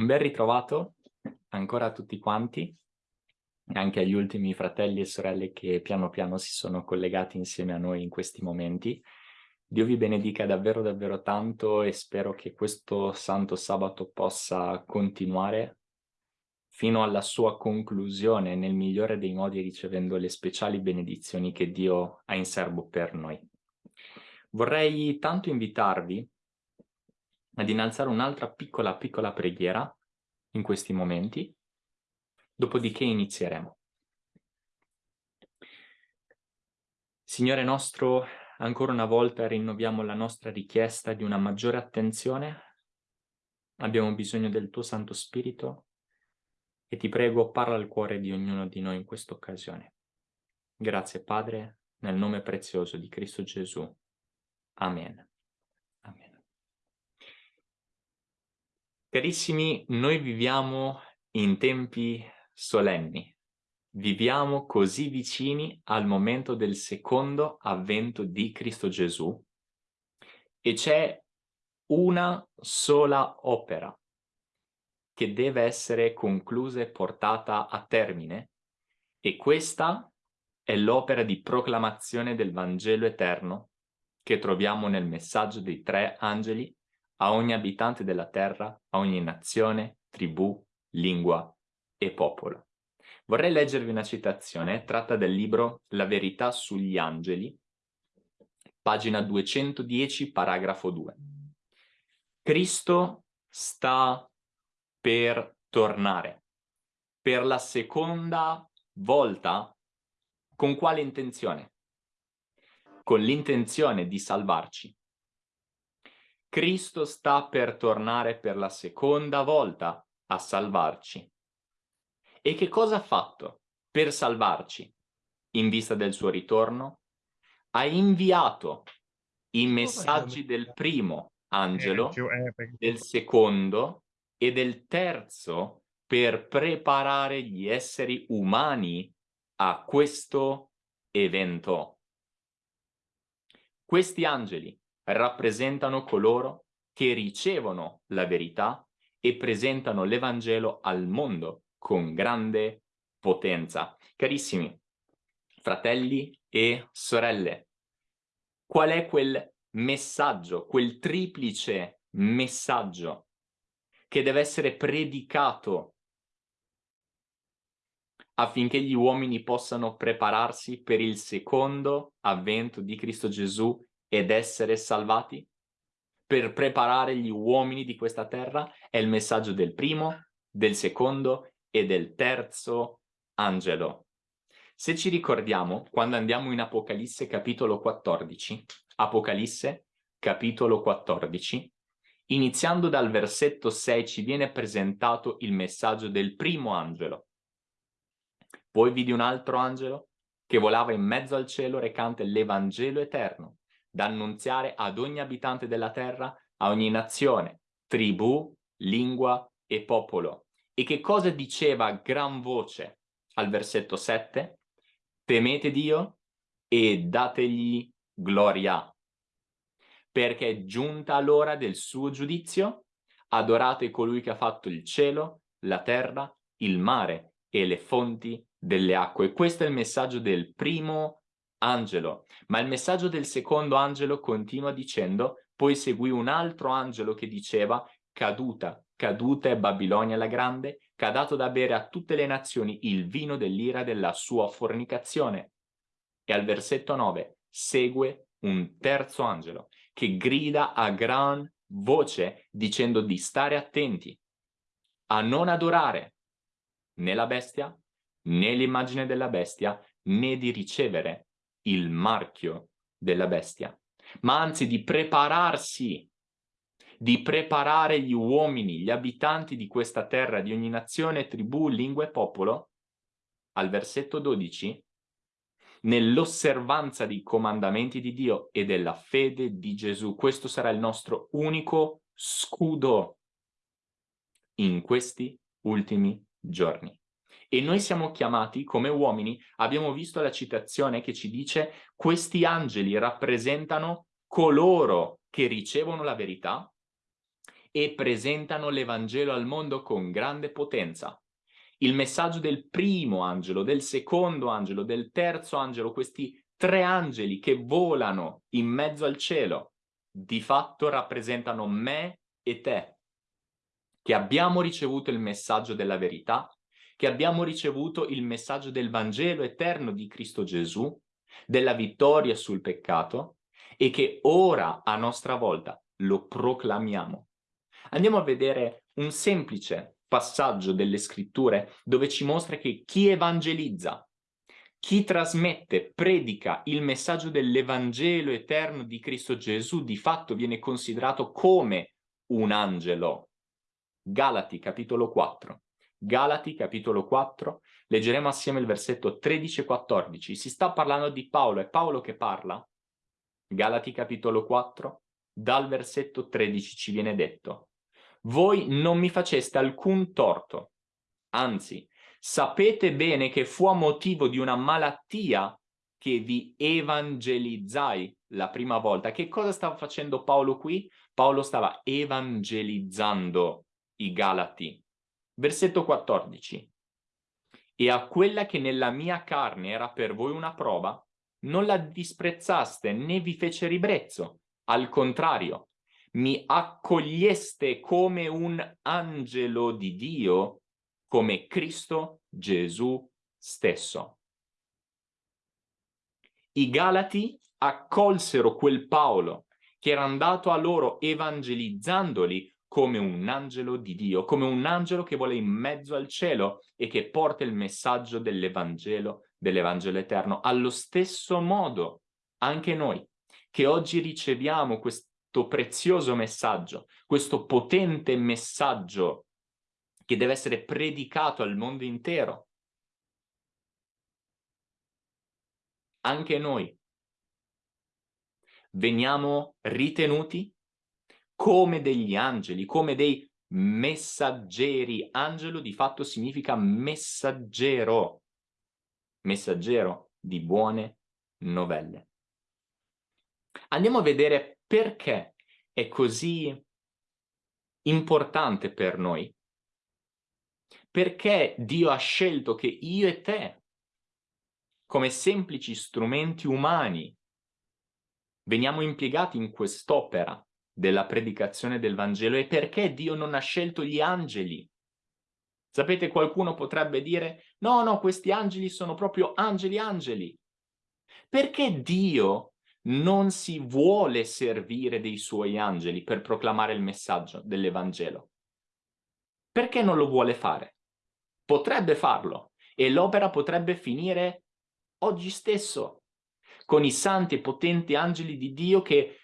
Un bel ritrovato ancora a tutti quanti, anche agli ultimi fratelli e sorelle che piano piano si sono collegati insieme a noi in questi momenti. Dio vi benedica davvero davvero tanto e spero che questo santo sabato possa continuare fino alla sua conclusione nel migliore dei modi ricevendo le speciali benedizioni che Dio ha in serbo per noi. Vorrei tanto invitarvi ad innalzare un'altra piccola piccola preghiera in questi momenti, dopodiché inizieremo. Signore nostro, ancora una volta rinnoviamo la nostra richiesta di una maggiore attenzione. Abbiamo bisogno del tuo Santo Spirito e ti prego parla al cuore di ognuno di noi in questa occasione. Grazie Padre, nel nome prezioso di Cristo Gesù. Amen. Amen. Carissimi, noi viviamo in tempi solenni. Viviamo così vicini al momento del secondo avvento di Cristo Gesù e c'è una sola opera che deve essere conclusa e portata a termine e questa è l'opera di proclamazione del Vangelo eterno che troviamo nel messaggio dei tre angeli a ogni abitante della terra, a ogni nazione, tribù, lingua e popolo. Vorrei leggervi una citazione tratta del libro La verità sugli angeli, pagina 210, paragrafo 2. Cristo sta per tornare. Per la seconda volta, con quale intenzione? Con l'intenzione di salvarci. Cristo sta per tornare per la seconda volta a salvarci. E che cosa ha fatto per salvarci? In vista del suo ritorno, ha inviato i messaggi del primo angelo, del secondo e del terzo per preparare gli esseri umani a questo evento. Questi angeli rappresentano coloro che ricevono la verità e presentano l'Evangelo al mondo con grande potenza. Carissimi fratelli e sorelle, qual è quel messaggio, quel triplice messaggio che deve essere predicato affinché gli uomini possano prepararsi per il secondo avvento di Cristo Gesù ed essere salvati? Per preparare gli uomini di questa terra è il messaggio del primo, del secondo e del terzo angelo. Se ci ricordiamo, quando andiamo in Apocalisse capitolo 14, Apocalisse capitolo 14, Iniziando dal versetto 6 ci viene presentato il messaggio del primo angelo. Poi vidi un altro angelo che volava in mezzo al cielo recante l'Evangelo eterno, da annunziare ad ogni abitante della terra, a ogni nazione, tribù, lingua e popolo. E che cosa diceva a gran voce al versetto 7? Temete Dio e dategli gloria, perché è giunta l'ora del suo giudizio, adorate colui che ha fatto il cielo, la terra, il mare e le fonti delle acque. Questo è il messaggio del primo angelo, ma il messaggio del secondo angelo continua dicendo, poi seguì un altro angelo che diceva, caduta, caduta è Babilonia la grande, che ha dato da bere a tutte le nazioni il vino dell'ira della sua fornicazione. E al versetto 9 segue un terzo angelo che grida a gran voce dicendo di stare attenti a non adorare né la bestia, né l'immagine della bestia, né di ricevere il marchio della bestia, ma anzi di prepararsi, di preparare gli uomini, gli abitanti di questa terra, di ogni nazione, tribù, lingua e popolo, al versetto 12, nell'osservanza dei comandamenti di Dio e della fede di Gesù. Questo sarà il nostro unico scudo in questi ultimi giorni. E noi siamo chiamati come uomini, abbiamo visto la citazione che ci dice questi angeli rappresentano coloro che ricevono la verità e presentano l'Evangelo al mondo con grande potenza. Il messaggio del primo angelo, del secondo angelo, del terzo angelo, questi tre angeli che volano in mezzo al cielo, di fatto rappresentano me e te, che abbiamo ricevuto il messaggio della verità, che abbiamo ricevuto il messaggio del Vangelo eterno di Cristo Gesù, della vittoria sul peccato e che ora a nostra volta lo proclamiamo. Andiamo a vedere un semplice passaggio delle scritture dove ci mostra che chi evangelizza, chi trasmette, predica il messaggio dell'Evangelo eterno di Cristo Gesù di fatto viene considerato come un angelo. Galati capitolo 4. Galati capitolo 4, leggeremo assieme il versetto 13 e 14. Si sta parlando di Paolo, è Paolo che parla. Galati capitolo 4, dal versetto 13 ci viene detto voi non mi faceste alcun torto, anzi, sapete bene che fu a motivo di una malattia che vi evangelizzai la prima volta. Che cosa stava facendo Paolo qui? Paolo stava evangelizzando i Galati. Versetto 14. E a quella che nella mia carne era per voi una prova, non la disprezzaste né vi fece ribrezzo. Al contrario, mi accoglieste come un angelo di Dio, come Cristo Gesù stesso. I Galati accolsero quel Paolo che era andato a loro evangelizzandoli come un angelo di Dio, come un angelo che vuole in mezzo al cielo e che porta il messaggio dell'Evangelo, dell'Evangelo eterno. Allo stesso modo, anche noi, che oggi riceviamo questo prezioso messaggio, questo potente messaggio che deve essere predicato al mondo intero. Anche noi veniamo ritenuti come degli angeli, come dei messaggeri. Angelo di fatto significa messaggero, messaggero di buone novelle. Andiamo a vedere perché è così importante per noi? Perché Dio ha scelto che io e te, come semplici strumenti umani, veniamo impiegati in quest'opera della predicazione del Vangelo e perché Dio non ha scelto gli angeli? Sapete, qualcuno potrebbe dire, no, no, questi angeli sono proprio angeli angeli. Perché Dio non si vuole servire dei suoi angeli per proclamare il messaggio dell'Evangelo. Perché non lo vuole fare? Potrebbe farlo e l'opera potrebbe finire oggi stesso con i santi e potenti angeli di Dio che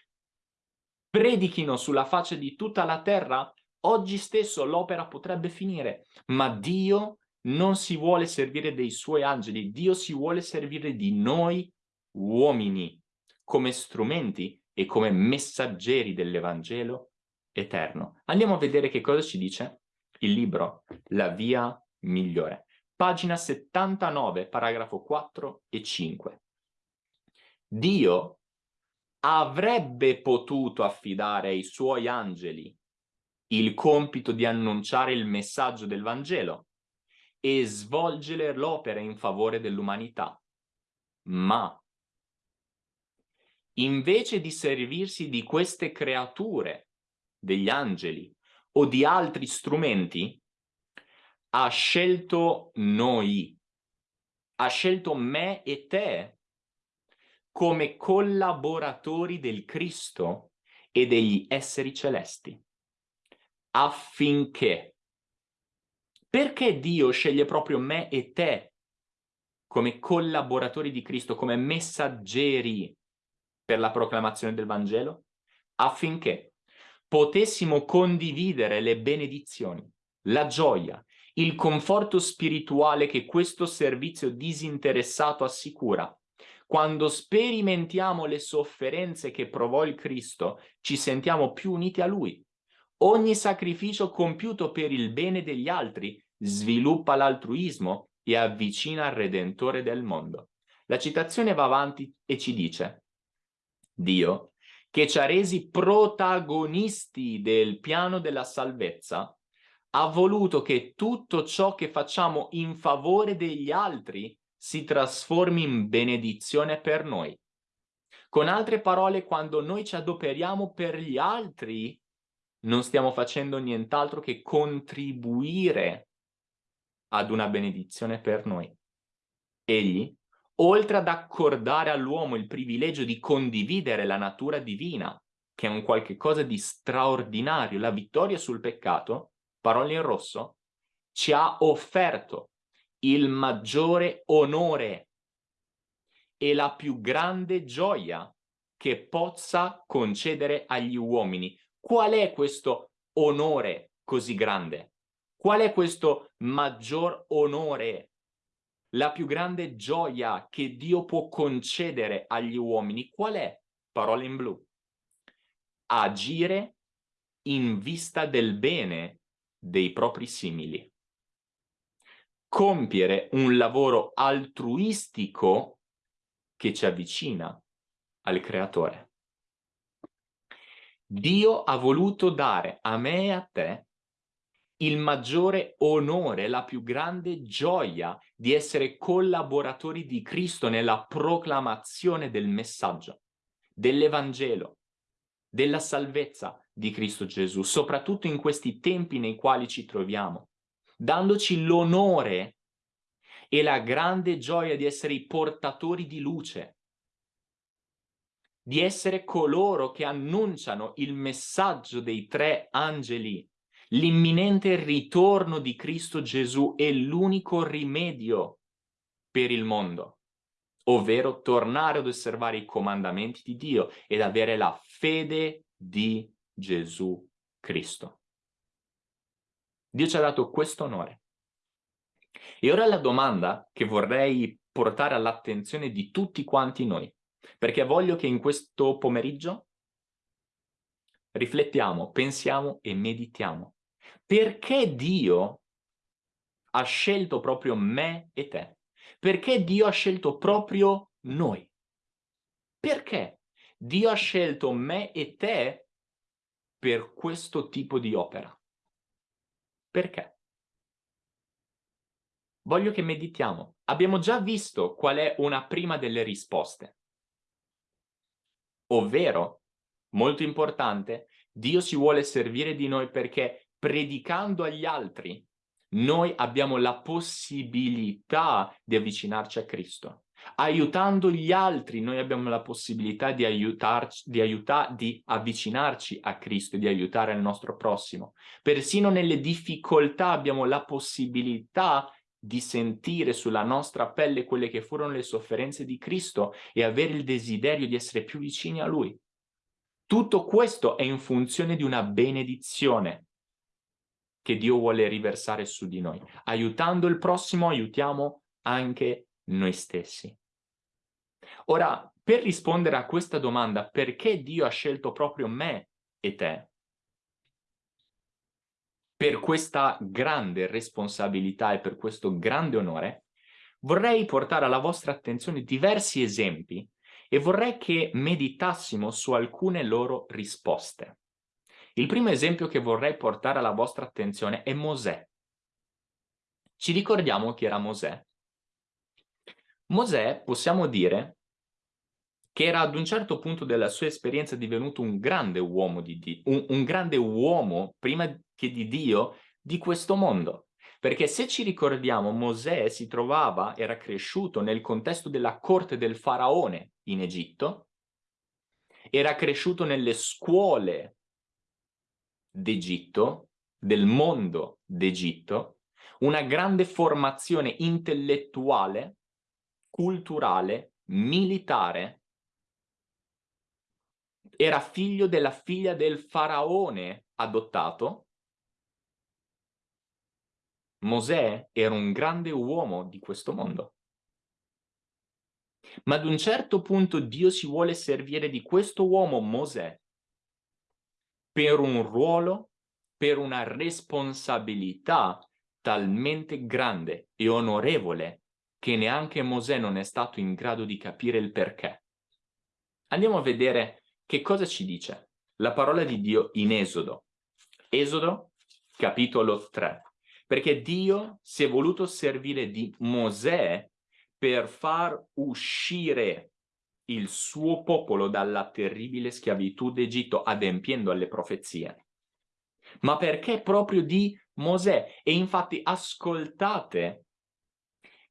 predichino sulla faccia di tutta la terra, oggi stesso l'opera potrebbe finire, ma Dio non si vuole servire dei suoi angeli, Dio si vuole servire di noi uomini come strumenti e come messaggeri dell'Evangelo eterno. Andiamo a vedere che cosa ci dice il libro La via migliore. Pagina 79, paragrafo 4 e 5. Dio avrebbe potuto affidare ai suoi angeli il compito di annunciare il messaggio del Vangelo e svolgere l'opera in favore dell'umanità. Ma invece di servirsi di queste creature, degli angeli o di altri strumenti, ha scelto noi, ha scelto me e te come collaboratori del Cristo e degli esseri celesti, affinché, perché Dio sceglie proprio me e te come collaboratori di Cristo, come messaggeri per la proclamazione del Vangelo, affinché potessimo condividere le benedizioni, la gioia, il conforto spirituale che questo servizio disinteressato assicura. Quando sperimentiamo le sofferenze che provò il Cristo, ci sentiamo più uniti a Lui. Ogni sacrificio compiuto per il bene degli altri sviluppa l'altruismo e avvicina al Redentore del mondo. La citazione va avanti e ci dice Dio, che ci ha resi protagonisti del piano della salvezza, ha voluto che tutto ciò che facciamo in favore degli altri si trasformi in benedizione per noi. Con altre parole, quando noi ci adoperiamo per gli altri, non stiamo facendo nient'altro che contribuire ad una benedizione per noi. Egli, oltre ad accordare all'uomo il privilegio di condividere la natura divina, che è un qualche cosa di straordinario, la vittoria sul peccato, parole in rosso, ci ha offerto il maggiore onore e la più grande gioia che possa concedere agli uomini. Qual è questo onore così grande? Qual è questo maggior onore? La più grande gioia che Dio può concedere agli uomini? Qual è? Parole in blu. Agire in vista del bene dei propri simili compiere un lavoro altruistico che ci avvicina al creatore. Dio ha voluto dare a me e a te il maggiore onore, la più grande gioia di essere collaboratori di Cristo nella proclamazione del messaggio, dell'Evangelo, della salvezza di Cristo Gesù, soprattutto in questi tempi nei quali ci troviamo dandoci l'onore e la grande gioia di essere i portatori di luce, di essere coloro che annunciano il messaggio dei tre angeli, l'imminente ritorno di Cristo Gesù è l'unico rimedio per il mondo, ovvero tornare ad osservare i comandamenti di Dio ed avere la fede di Gesù Cristo. Dio ci ha dato questo onore. E ora la domanda che vorrei portare all'attenzione di tutti quanti noi, perché voglio che in questo pomeriggio riflettiamo, pensiamo e meditiamo. Perché Dio ha scelto proprio me e te? Perché Dio ha scelto proprio noi? Perché Dio ha scelto me e te per questo tipo di opera? Perché? Voglio che meditiamo. Abbiamo già visto qual è una prima delle risposte. Ovvero, molto importante, Dio si vuole servire di noi perché predicando agli altri noi abbiamo la possibilità di avvicinarci a Cristo. Aiutando gli altri noi abbiamo la possibilità di, aiutarci, di, aiuta, di avvicinarci a Cristo di aiutare il nostro prossimo. Persino nelle difficoltà abbiamo la possibilità di sentire sulla nostra pelle quelle che furono le sofferenze di Cristo e avere il desiderio di essere più vicini a Lui. Tutto questo è in funzione di una benedizione che Dio vuole riversare su di noi. Aiutando il prossimo aiutiamo anche noi stessi. Ora, per rispondere a questa domanda, perché Dio ha scelto proprio me e te? Per questa grande responsabilità e per questo grande onore, vorrei portare alla vostra attenzione diversi esempi e vorrei che meditassimo su alcune loro risposte. Il primo esempio che vorrei portare alla vostra attenzione è Mosè. Ci ricordiamo chi era Mosè? Mosè possiamo dire che era ad un certo punto della sua esperienza divenuto un grande uomo, di Dio, un, un grande uomo prima che di Dio di questo mondo. Perché se ci ricordiamo, Mosè si trovava, era cresciuto nel contesto della corte del faraone in Egitto, era cresciuto nelle scuole d'Egitto, del mondo d'Egitto, una grande formazione intellettuale culturale, militare, era figlio della figlia del faraone adottato. Mosè era un grande uomo di questo mondo. Ma ad un certo punto Dio si vuole servire di questo uomo Mosè per un ruolo, per una responsabilità talmente grande e onorevole che neanche Mosè non è stato in grado di capire il perché. Andiamo a vedere che cosa ci dice? La parola di Dio in Esodo. Esodo, capitolo 3. Perché Dio si è voluto servire di Mosè per far uscire il suo popolo dalla terribile schiavitù d'Egitto adempiendo alle profezie. Ma perché proprio di Mosè? E infatti ascoltate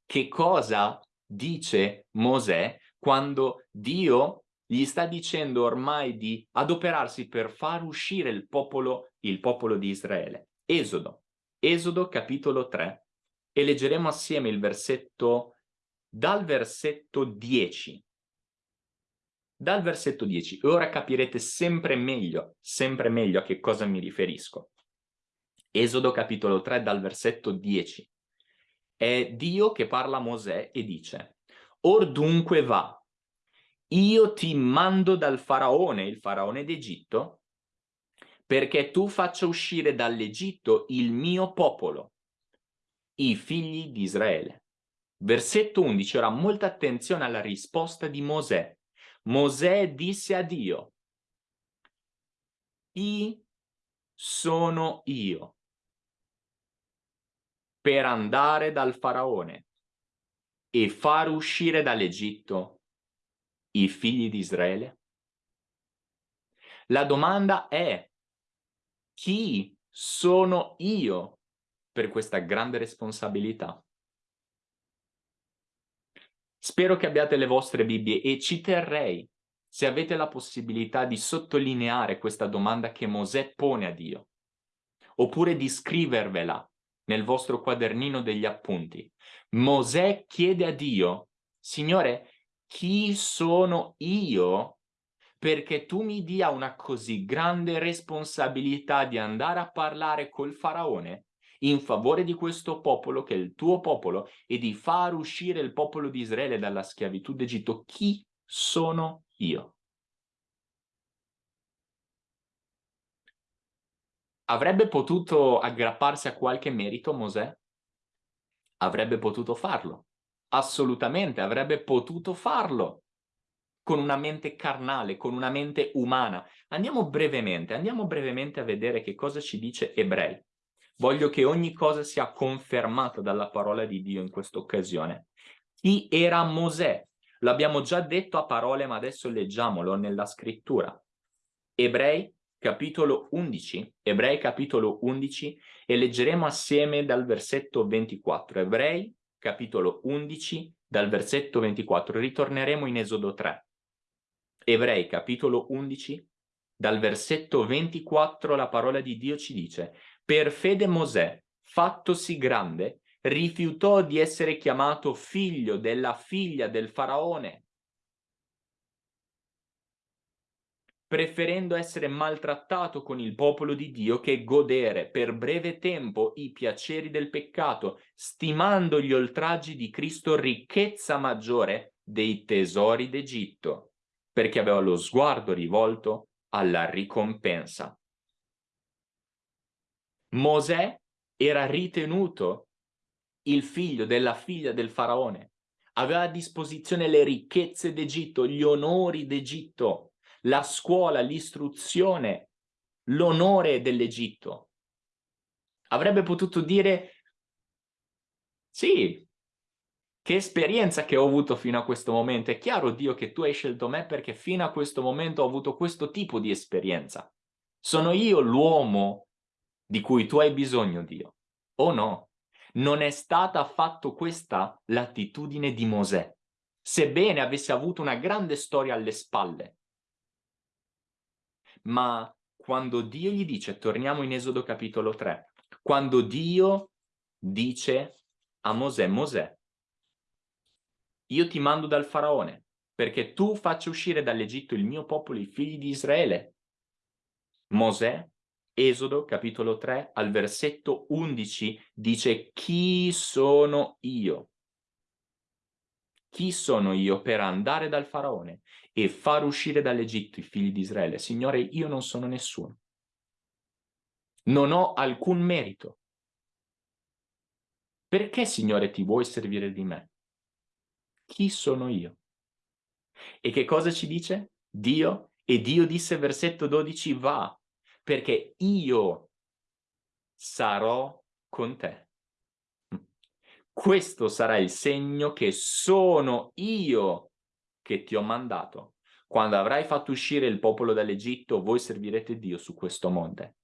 che cosa dice Mosè quando Dio gli sta dicendo ormai di adoperarsi per far uscire il popolo, il popolo di Israele. Esodo, Esodo capitolo 3, e leggeremo assieme il versetto, dal versetto 10 dal versetto 10 e ora capirete sempre meglio, sempre meglio a che cosa mi riferisco. Esodo capitolo 3 dal versetto 10. È Dio che parla a Mosè e dice Or dunque va, io ti mando dal faraone, il faraone d'Egitto, perché tu faccia uscire dall'Egitto il mio popolo, i figli di Israele. Versetto 11, ora molta attenzione alla risposta di Mosè. Mosè disse a Dio, Chi sono io per andare dal faraone e far uscire dall'Egitto i figli di Israele? La domanda è, chi sono io per questa grande responsabilità? Spero che abbiate le vostre Bibbie e ci terrei se avete la possibilità di sottolineare questa domanda che Mosè pone a Dio, oppure di scrivervela nel vostro quadernino degli appunti. Mosè chiede a Dio, Signore, chi sono io perché tu mi dia una così grande responsabilità di andare a parlare col faraone in favore di questo popolo che è il tuo popolo e di far uscire il popolo di Israele dalla schiavitù d'Egitto, chi sono io? Avrebbe potuto aggrapparsi a qualche merito Mosè? Avrebbe potuto farlo. Assolutamente, avrebbe potuto farlo con una mente carnale, con una mente umana. Andiamo brevemente, andiamo brevemente a vedere che cosa ci dice Ebrei. Voglio che ogni cosa sia confermata dalla parola di Dio in questa occasione. Chi era Mosè? L'abbiamo già detto a parole, ma adesso leggiamolo nella scrittura. Ebrei capitolo 11, Ebrei capitolo 11 e leggeremo assieme dal versetto 24. Ebrei capitolo 11 dal versetto 24. Ritorneremo in Esodo 3. Ebrei capitolo 11 dal versetto 24 la parola di Dio ci dice per fede Mosè, fattosi grande, rifiutò di essere chiamato figlio della figlia del faraone, preferendo essere maltrattato con il popolo di Dio che godere per breve tempo i piaceri del peccato, stimando gli oltraggi di Cristo ricchezza maggiore dei tesori d'Egitto, perché aveva lo sguardo rivolto alla ricompensa. Mosè era ritenuto il figlio della figlia del faraone, aveva a disposizione le ricchezze d'Egitto, gli onori d'Egitto, la scuola, l'istruzione, l'onore dell'Egitto. Avrebbe potuto dire, sì, che esperienza che ho avuto fino a questo momento. È chiaro, Dio, che tu hai scelto me perché fino a questo momento ho avuto questo tipo di esperienza. Sono io l'uomo di cui tu hai bisogno, Dio. O no? Non è stata affatto questa l'attitudine di Mosè, sebbene avesse avuto una grande storia alle spalle. Ma quando Dio gli dice, torniamo in Esodo capitolo 3, quando Dio dice a Mosè, Mosè, io ti mando dal faraone perché tu faccia uscire dall'Egitto il mio popolo, i figli di Israele. Mosè Esodo capitolo 3 al versetto 11 dice chi sono io? Chi sono io per andare dal faraone e far uscire dall'Egitto i figli di Israele? Signore, io non sono nessuno. Non ho alcun merito. Perché, Signore, ti vuoi servire di me? Chi sono io? E che cosa ci dice? Dio E Dio disse, versetto 12, va, perché io sarò con te. Questo sarà il segno che sono io che ti ho mandato. Quando avrai fatto uscire il popolo dall'Egitto, voi servirete Dio su questo monte.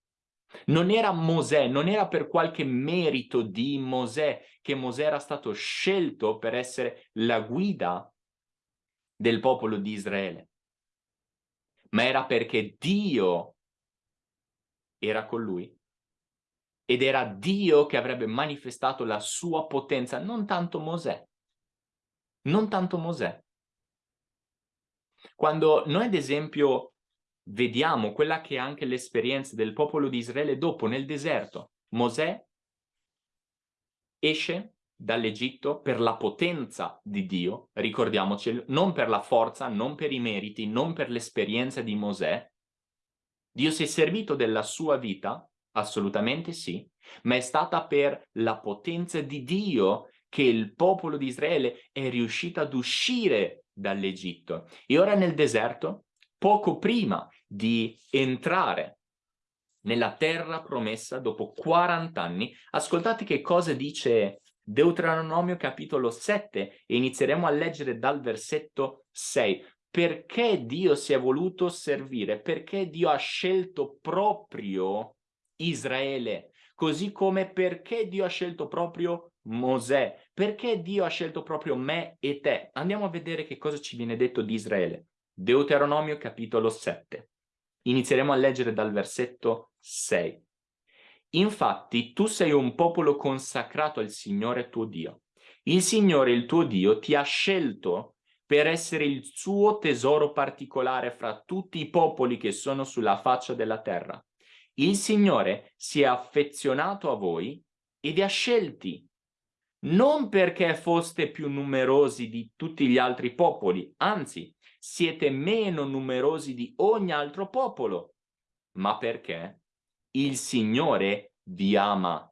Non era Mosè, non era per qualche merito di Mosè che Mosè era stato scelto per essere la guida del popolo di Israele, ma era perché Dio era con lui ed era Dio che avrebbe manifestato la sua potenza, non tanto Mosè. Non tanto Mosè. Quando noi ad esempio vediamo quella che è anche l'esperienza del popolo di Israele dopo nel deserto, Mosè esce dall'Egitto per la potenza di Dio, ricordiamoci, non per la forza, non per i meriti, non per l'esperienza di Mosè. Dio si è servito della sua vita, assolutamente sì, ma è stata per la potenza di Dio che il popolo di Israele è riuscito ad uscire dall'Egitto. E ora nel deserto, poco prima di entrare nella terra promessa dopo 40 anni, ascoltate che cosa dice Deuteronomio capitolo 7 e inizieremo a leggere dal versetto 6. Perché Dio si è voluto servire? Perché Dio ha scelto proprio Israele? Così come perché Dio ha scelto proprio Mosè? Perché Dio ha scelto proprio me e te? Andiamo a vedere che cosa ci viene detto di Israele. Deuteronomio capitolo 7. Inizieremo a leggere dal versetto 6. Infatti tu sei un popolo consacrato al Signore tuo Dio. Il Signore, il tuo Dio, ti ha scelto per essere il suo tesoro particolare fra tutti i popoli che sono sulla faccia della terra. Il Signore si è affezionato a voi e vi ha scelti, non perché foste più numerosi di tutti gli altri popoli, anzi, siete meno numerosi di ogni altro popolo, ma perché il Signore vi ama.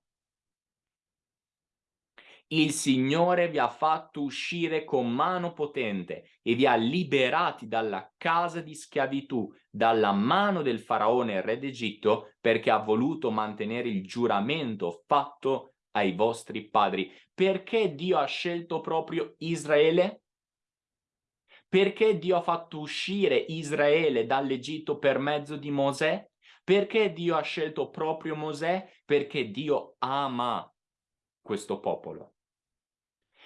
Il Signore vi ha fatto uscire con mano potente e vi ha liberati dalla casa di schiavitù, dalla mano del faraone re d'Egitto, perché ha voluto mantenere il giuramento fatto ai vostri padri. Perché Dio ha scelto proprio Israele? Perché Dio ha fatto uscire Israele dall'Egitto per mezzo di Mosè? Perché Dio ha scelto proprio Mosè? Perché Dio ama questo popolo.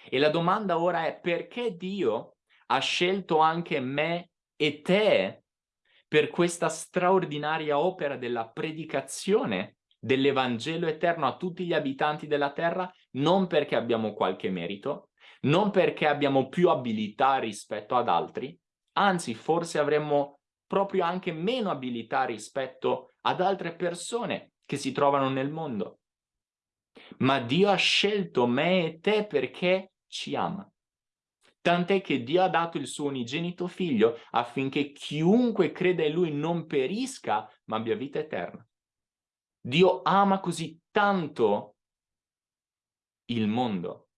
E la domanda ora è perché Dio ha scelto anche me e te per questa straordinaria opera della predicazione dell'Evangelo eterno a tutti gli abitanti della terra, non perché abbiamo qualche merito, non perché abbiamo più abilità rispetto ad altri, anzi forse avremmo proprio anche meno abilità rispetto ad altre persone che si trovano nel mondo. Ma Dio ha scelto me e te perché ci ama. Tant'è che Dio ha dato il suo unigenito figlio affinché chiunque creda in lui non perisca, ma abbia vita eterna. Dio ama così tanto il mondo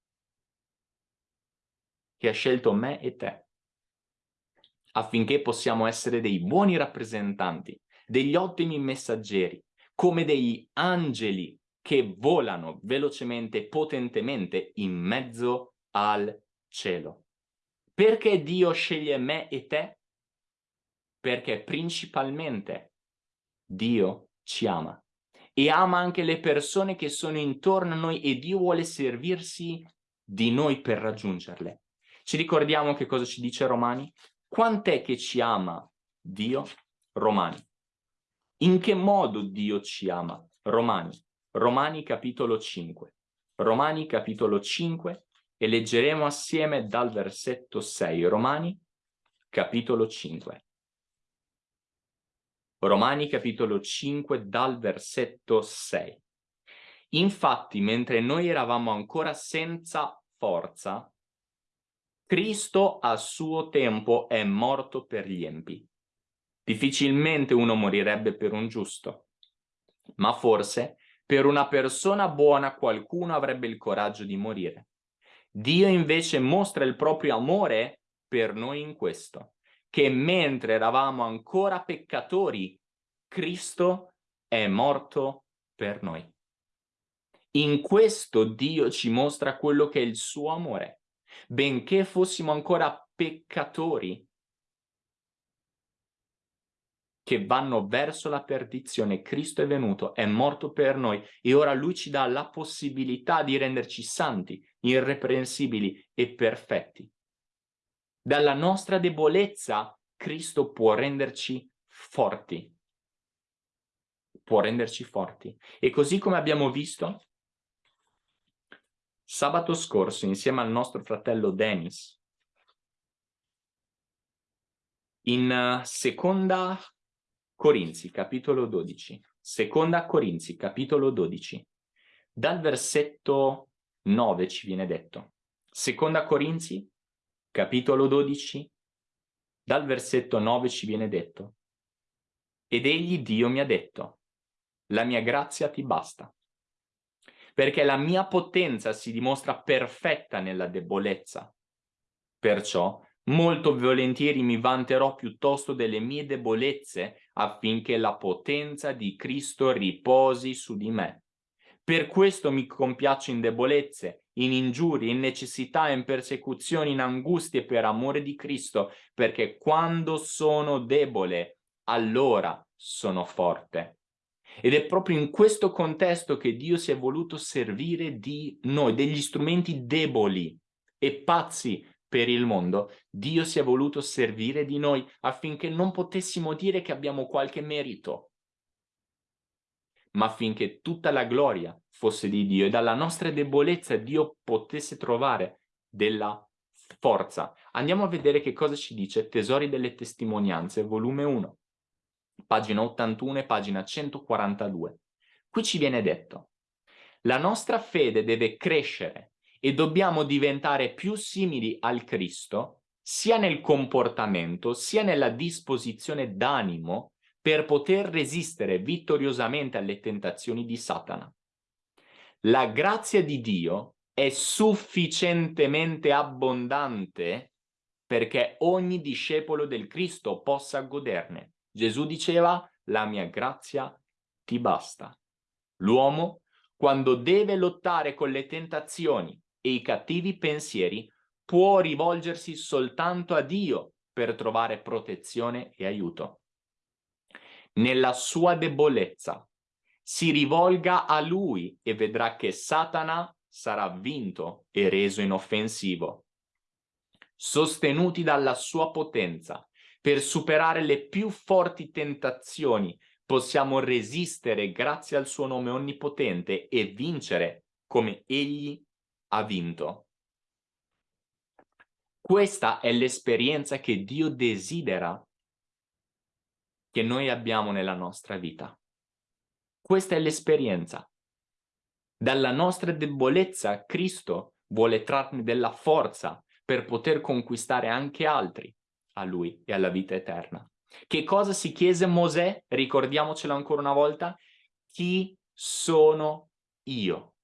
che ha scelto me e te affinché possiamo essere dei buoni rappresentanti, degli ottimi messaggeri, come degli angeli che volano velocemente e potentemente in mezzo al cielo. Perché Dio sceglie me e te? Perché principalmente Dio ci ama e ama anche le persone che sono intorno a noi e Dio vuole servirsi di noi per raggiungerle. Ci ricordiamo che cosa ci dice Romani? Quant'è che ci ama Dio? Romani. In che modo Dio ci ama? Romani. Romani capitolo 5. Romani capitolo 5 e leggeremo assieme dal versetto 6. Romani capitolo 5. Romani capitolo 5 dal versetto 6. Infatti, mentre noi eravamo ancora senza forza, Cristo a suo tempo è morto per gli empi. Difficilmente uno morirebbe per un giusto, ma forse per una persona buona qualcuno avrebbe il coraggio di morire. Dio invece mostra il proprio amore per noi in questo, che mentre eravamo ancora peccatori, Cristo è morto per noi. In questo Dio ci mostra quello che è il suo amore. Benché fossimo ancora peccatori, che vanno verso la perdizione, Cristo è venuto, è morto per noi e ora Lui ci dà la possibilità di renderci santi, irreprensibili e perfetti. Dalla nostra debolezza Cristo può renderci forti. Può renderci forti. E così come abbiamo visto, sabato scorso, insieme al nostro fratello Dennis, in uh, seconda Corinzi, capitolo 12. Seconda Corinzi, capitolo 12. Dal versetto 9 ci viene detto. Seconda Corinzi, capitolo 12, dal versetto 9 ci viene detto. Ed egli Dio mi ha detto, la mia grazia ti basta, perché la mia potenza si dimostra perfetta nella debolezza. Perciò molto volentieri mi vanterò piuttosto delle mie debolezze affinché la potenza di Cristo riposi su di me. Per questo mi compiaccio in debolezze, in ingiurie, in necessità, in persecuzioni, in angustie per amore di Cristo, perché quando sono debole, allora sono forte. Ed è proprio in questo contesto che Dio si è voluto servire di noi, degli strumenti deboli e pazzi per il mondo. Dio si è voluto servire di noi affinché non potessimo dire che abbiamo qualche merito, ma affinché tutta la gloria fosse di Dio e dalla nostra debolezza Dio potesse trovare della forza. Andiamo a vedere che cosa ci dice Tesori delle Testimonianze, volume 1, pagina 81 e pagina 142. Qui ci viene detto, la nostra fede deve crescere e dobbiamo diventare più simili al Cristo, sia nel comportamento, sia nella disposizione d'animo, per poter resistere vittoriosamente alle tentazioni di Satana. La grazia di Dio è sufficientemente abbondante perché ogni discepolo del Cristo possa goderne. Gesù diceva, la mia grazia ti basta. L'uomo, quando deve lottare con le tentazioni e i cattivi pensieri, può rivolgersi soltanto a Dio per trovare protezione e aiuto nella sua debolezza. Si rivolga a lui e vedrà che Satana sarà vinto e reso inoffensivo. Sostenuti dalla sua potenza, per superare le più forti tentazioni, possiamo resistere grazie al suo nome onnipotente e vincere come egli ha vinto. Questa è l'esperienza che Dio desidera che noi abbiamo nella nostra vita. Questa è l'esperienza. Dalla nostra debolezza Cristo vuole trarne della forza per poter conquistare anche altri a Lui e alla vita eterna. Che cosa si chiese Mosè? Ricordiamocelo ancora una volta. Chi sono io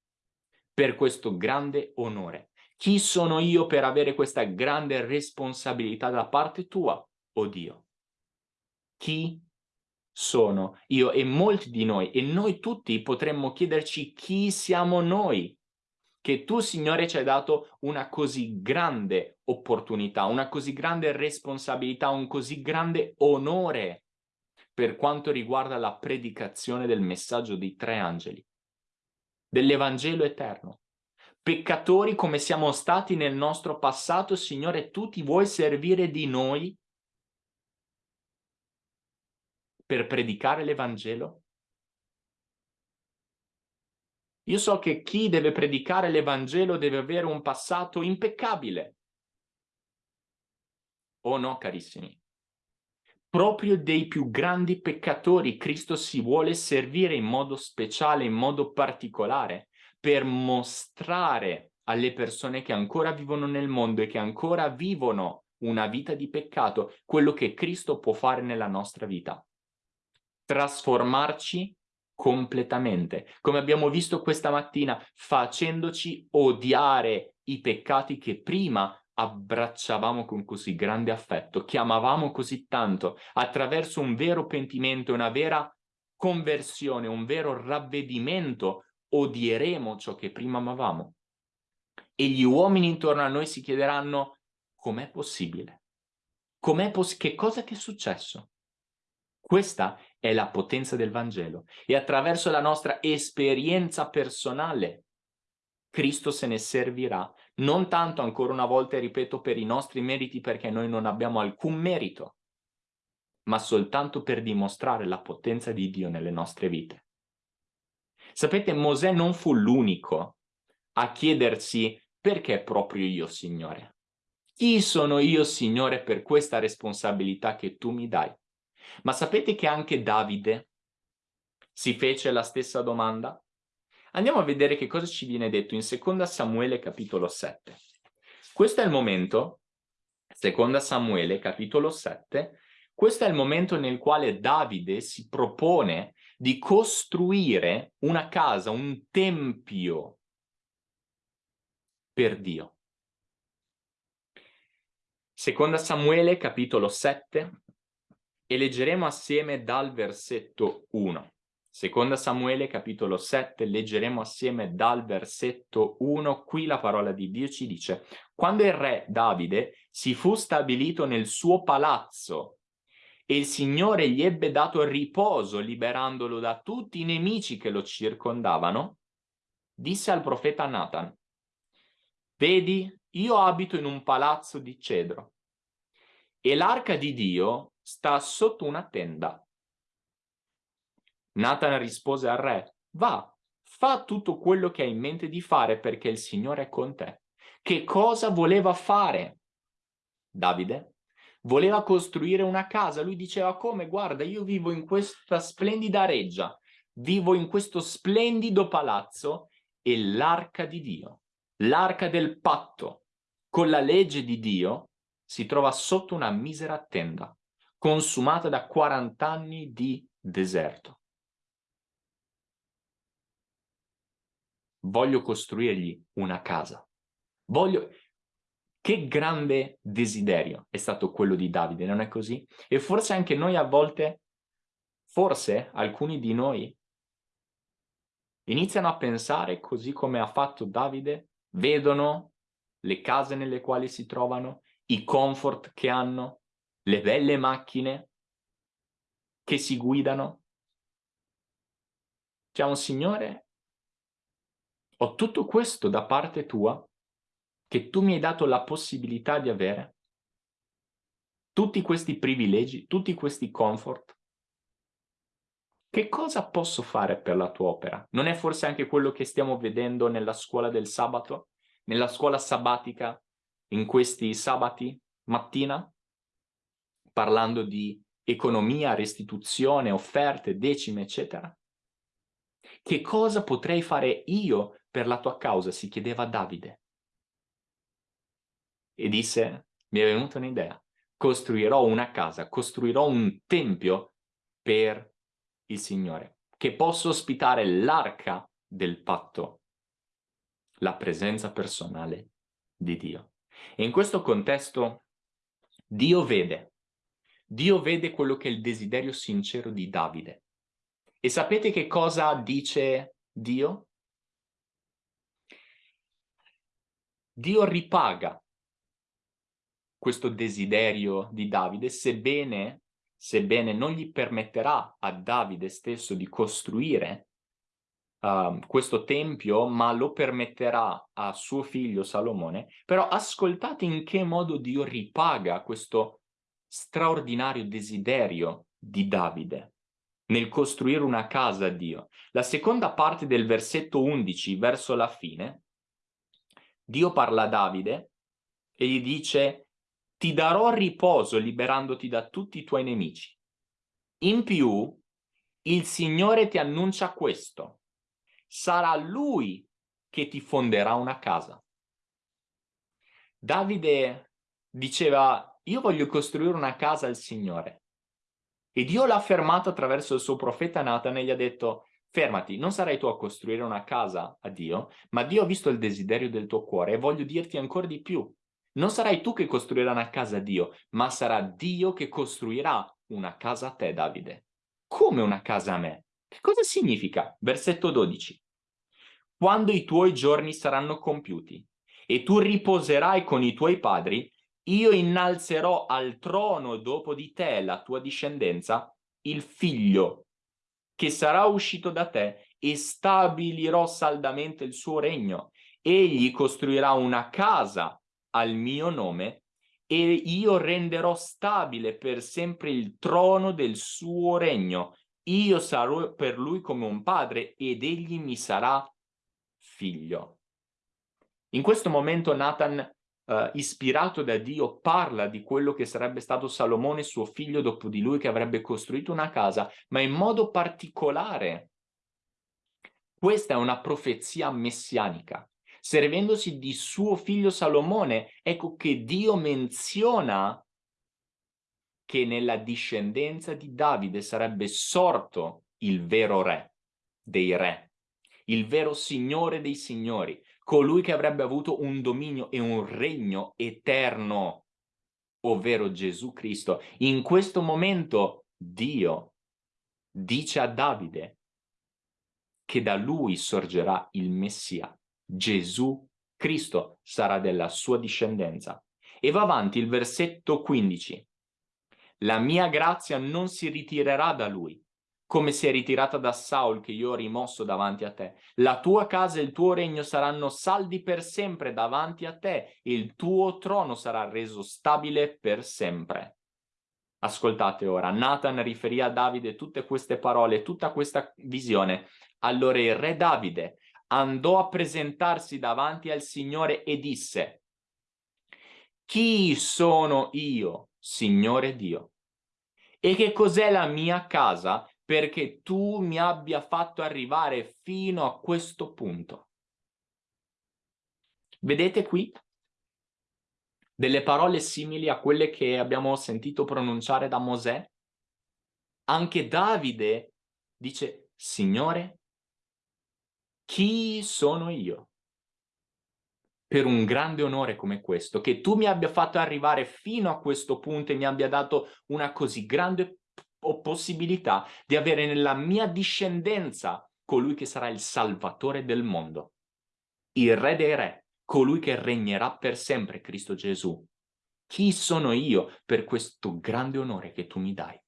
per questo grande onore? Chi sono io per avere questa grande responsabilità da parte tua, oh Dio? chi sono io e molti di noi e noi tutti potremmo chiederci chi siamo noi che tu Signore ci hai dato una così grande opportunità, una così grande responsabilità, un così grande onore per quanto riguarda la predicazione del messaggio dei tre angeli, dell'Evangelo eterno. Peccatori come siamo stati nel nostro passato, Signore, tu ti vuoi servire di noi per predicare l'Evangelo? Io so che chi deve predicare l'Evangelo deve avere un passato impeccabile. Oh no, carissimi. Proprio dei più grandi peccatori Cristo si vuole servire in modo speciale, in modo particolare, per mostrare alle persone che ancora vivono nel mondo e che ancora vivono una vita di peccato, quello che Cristo può fare nella nostra vita. Trasformarci completamente, come abbiamo visto questa mattina, facendoci odiare i peccati che prima abbracciavamo con così grande affetto, chiamavamo così tanto, attraverso un vero pentimento, una vera conversione, un vero ravvedimento, odieremo ciò che prima amavamo. E gli uomini intorno a noi si chiederanno, com'è possibile? Com'è poss che cosa che è successo? Questa è la potenza del Vangelo e attraverso la nostra esperienza personale Cristo se ne servirà, non tanto ancora una volta, ripeto, per i nostri meriti perché noi non abbiamo alcun merito, ma soltanto per dimostrare la potenza di Dio nelle nostre vite. Sapete, Mosè non fu l'unico a chiedersi perché proprio io, Signore? Chi sono io, Signore, per questa responsabilità che tu mi dai? Ma sapete che anche Davide si fece la stessa domanda? Andiamo a vedere che cosa ci viene detto in seconda Samuele capitolo 7. Questo è il momento, seconda Samuele capitolo 7, questo è il momento nel quale Davide si propone di costruire una casa, un tempio per Dio. Seconda Samuele capitolo 7, e leggeremo assieme dal versetto 1. Seconda Samuele capitolo 7, leggeremo assieme dal versetto 1, qui la parola di Dio ci dice Quando il re Davide si fu stabilito nel suo palazzo e il Signore gli ebbe dato riposo liberandolo da tutti i nemici che lo circondavano, disse al profeta Nathan Vedi, io abito in un palazzo di cedro e l'arca di Dio sta sotto una tenda. Nathan rispose al re, va, fa tutto quello che hai in mente di fare perché il Signore è con te. Che cosa voleva fare? Davide voleva costruire una casa, lui diceva come, guarda, io vivo in questa splendida reggia, vivo in questo splendido palazzo e l'arca di Dio, l'arca del patto, con la legge di Dio, si trova sotto una misera tenda consumata da 40 anni di deserto. Voglio costruirgli una casa. Voglio... Che grande desiderio è stato quello di Davide, non è così? E forse anche noi a volte, forse alcuni di noi, iniziano a pensare così come ha fatto Davide, vedono le case nelle quali si trovano, i comfort che hanno, le belle macchine che si guidano. Diciamo, Signore, ho tutto questo da parte tua che tu mi hai dato la possibilità di avere. Tutti questi privilegi, tutti questi comfort. Che cosa posso fare per la tua opera? Non è forse anche quello che stiamo vedendo nella scuola del sabato? Nella scuola sabbatica, in questi sabati mattina? parlando di economia, restituzione, offerte, decime, eccetera? Che cosa potrei fare io per la tua causa? si chiedeva Davide. E disse, mi è venuta un'idea, costruirò una casa, costruirò un tempio per il Signore, che possa ospitare l'arca del patto, la presenza personale di Dio. E in questo contesto Dio vede Dio vede quello che è il desiderio sincero di Davide. E sapete che cosa dice Dio? Dio ripaga questo desiderio di Davide, sebbene, sebbene non gli permetterà a Davide stesso di costruire uh, questo tempio, ma lo permetterà a suo figlio Salomone. Però ascoltate in che modo Dio ripaga questo straordinario desiderio di Davide nel costruire una casa a Dio. La seconda parte del versetto 11, verso la fine, Dio parla a Davide e gli dice ti darò riposo liberandoti da tutti i tuoi nemici. In più, il Signore ti annuncia questo. Sarà Lui che ti fonderà una casa. Davide diceva io voglio costruire una casa al Signore. E Dio l'ha fermato attraverso il suo profeta Nathan e gli ha detto, fermati, non sarai tu a costruire una casa a Dio, ma Dio ha visto il desiderio del tuo cuore e voglio dirti ancora di più. Non sarai tu che costruirai una casa a Dio, ma sarà Dio che costruirà una casa a te, Davide. Come una casa a me? Che cosa significa? Versetto 12. Quando i tuoi giorni saranno compiuti e tu riposerai con i tuoi padri, io innalzerò al trono dopo di te, la tua discendenza, il figlio che sarà uscito da te e stabilirò saldamente il suo regno. Egli costruirà una casa al mio nome e io renderò stabile per sempre il trono del suo regno. Io sarò per lui come un padre ed egli mi sarà figlio. In questo momento Nathan, uh, ispirato da Dio, parla di quello che sarebbe stato Salomone, suo figlio, dopo di lui, che avrebbe costruito una casa, ma in modo particolare. Questa è una profezia messianica servendosi di suo figlio Salomone, ecco che Dio menziona che nella discendenza di Davide sarebbe sorto il vero re dei re, il vero signore dei signori, colui che avrebbe avuto un dominio e un regno eterno, ovvero Gesù Cristo. In questo momento Dio dice a Davide che da lui sorgerà il Messia, Gesù Cristo sarà della sua discendenza. E va avanti il versetto 15. La mia grazia non si ritirerà da lui, come si è ritirata da Saul che io ho rimosso davanti a te. La tua casa e il tuo regno saranno saldi per sempre davanti a te il tuo trono sarà reso stabile per sempre. Ascoltate ora, Nathan riferì a Davide tutte queste parole, tutta questa visione. Allora il re Davide andò a presentarsi davanti al Signore e disse, chi sono io, Signore Dio? E che cos'è la mia casa perché tu mi abbia fatto arrivare fino a questo punto? Vedete qui delle parole simili a quelle che abbiamo sentito pronunciare da Mosè? Anche Davide dice, Signore, chi sono io? Per un grande onore come questo, che tu mi abbia fatto arrivare fino a questo punto e mi abbia dato una così grande possibilità di avere nella mia discendenza colui che sarà il salvatore del mondo, il re dei re, colui che regnerà per sempre, Cristo Gesù. Chi sono io per questo grande onore che tu mi dai?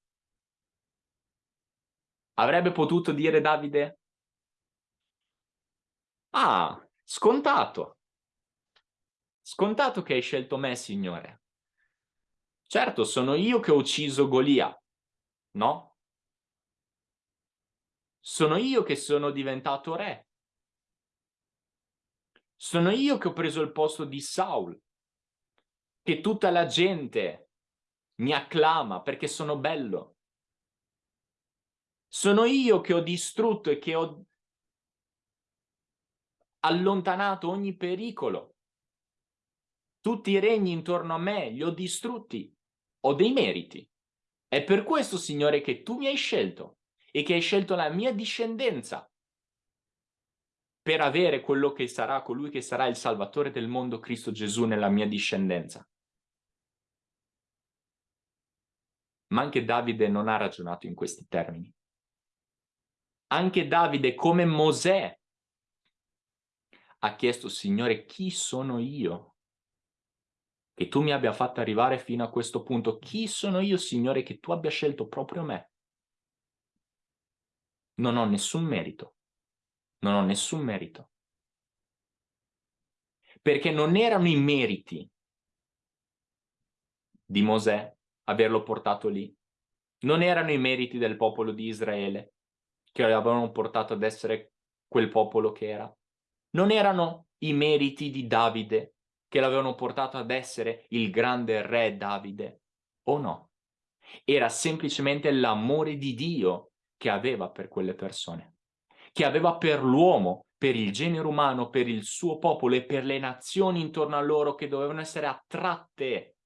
Avrebbe potuto dire Davide, Ah, scontato. Scontato che hai scelto me, Signore. Certo, sono io che ho ucciso Golia, no? Sono io che sono diventato re. Sono io che ho preso il posto di Saul, che tutta la gente mi acclama perché sono bello. Sono io che ho distrutto e che ho allontanato ogni pericolo. Tutti i regni intorno a me li ho distrutti. Ho dei meriti. È per questo, Signore, che tu mi hai scelto e che hai scelto la mia discendenza per avere quello che sarà, colui che sarà il Salvatore del mondo, Cristo Gesù, nella mia discendenza. Ma anche Davide non ha ragionato in questi termini. Anche Davide, come Mosè, ha chiesto, Signore, chi sono io? Che tu mi abbia fatto arrivare fino a questo punto. Chi sono io, Signore, che tu abbia scelto proprio me? Non ho nessun merito. Non ho nessun merito. Perché non erano i meriti di Mosè averlo portato lì. Non erano i meriti del popolo di Israele che lo avevano portato ad essere quel popolo che era non erano i meriti di Davide che l'avevano portato ad essere il grande re Davide, o no? Era semplicemente l'amore di Dio che aveva per quelle persone, che aveva per l'uomo, per il genere umano, per il suo popolo e per le nazioni intorno a loro che dovevano essere attratte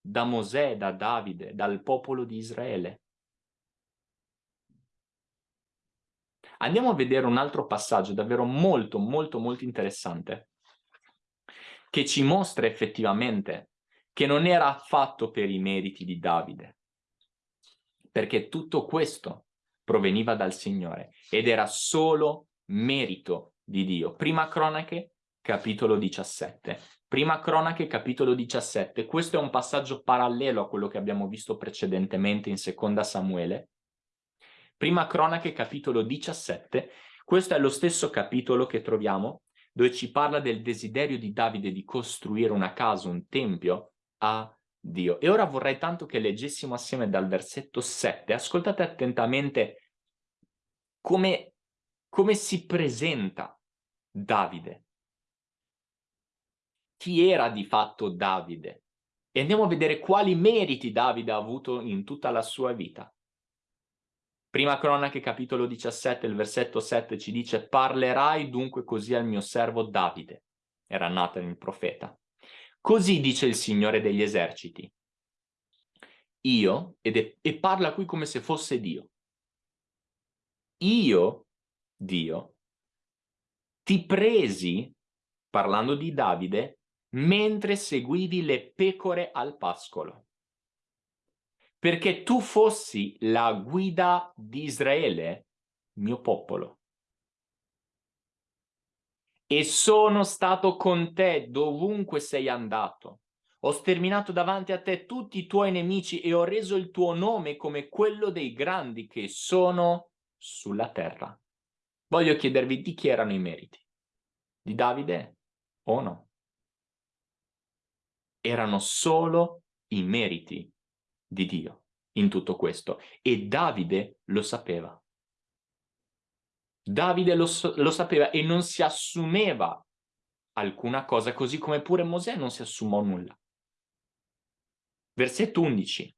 da Mosè, da Davide, dal popolo di Israele. Andiamo a vedere un altro passaggio davvero molto, molto, molto interessante. Che ci mostra effettivamente che non era fatto per i meriti di Davide, perché tutto questo proveniva dal Signore ed era solo merito di Dio. Prima Cronache, capitolo 17. Prima Cronache, capitolo 17. Questo è un passaggio parallelo a quello che abbiamo visto precedentemente in seconda Samuele. Prima Cronache, capitolo 17. Questo è lo stesso capitolo che troviamo dove ci parla del desiderio di Davide di costruire una casa, un tempio a Dio. E ora vorrei tanto che leggessimo assieme dal versetto 7. Ascoltate attentamente come, come si presenta Davide. Chi era di fatto Davide? E andiamo a vedere quali meriti Davide ha avuto in tutta la sua vita. Prima cronache capitolo 17, il versetto 7 ci dice parlerai dunque così al mio servo Davide. Era Nathan il profeta. Così dice il Signore degli eserciti. Io, è, e parla qui come se fosse Dio. Io, Dio, ti presi, parlando di Davide, mentre seguivi le pecore al pascolo perché tu fossi la guida di Israele, mio popolo. E sono stato con te dovunque sei andato. Ho sterminato davanti a te tutti i tuoi nemici e ho reso il tuo nome come quello dei grandi che sono sulla terra. Voglio chiedervi di chi erano i meriti? Di Davide o no? Erano solo i meriti di Dio in tutto questo e Davide lo sapeva. Davide lo, lo sapeva e non si assumeva alcuna cosa, così come pure Mosè non si assumò nulla. Versetto 11.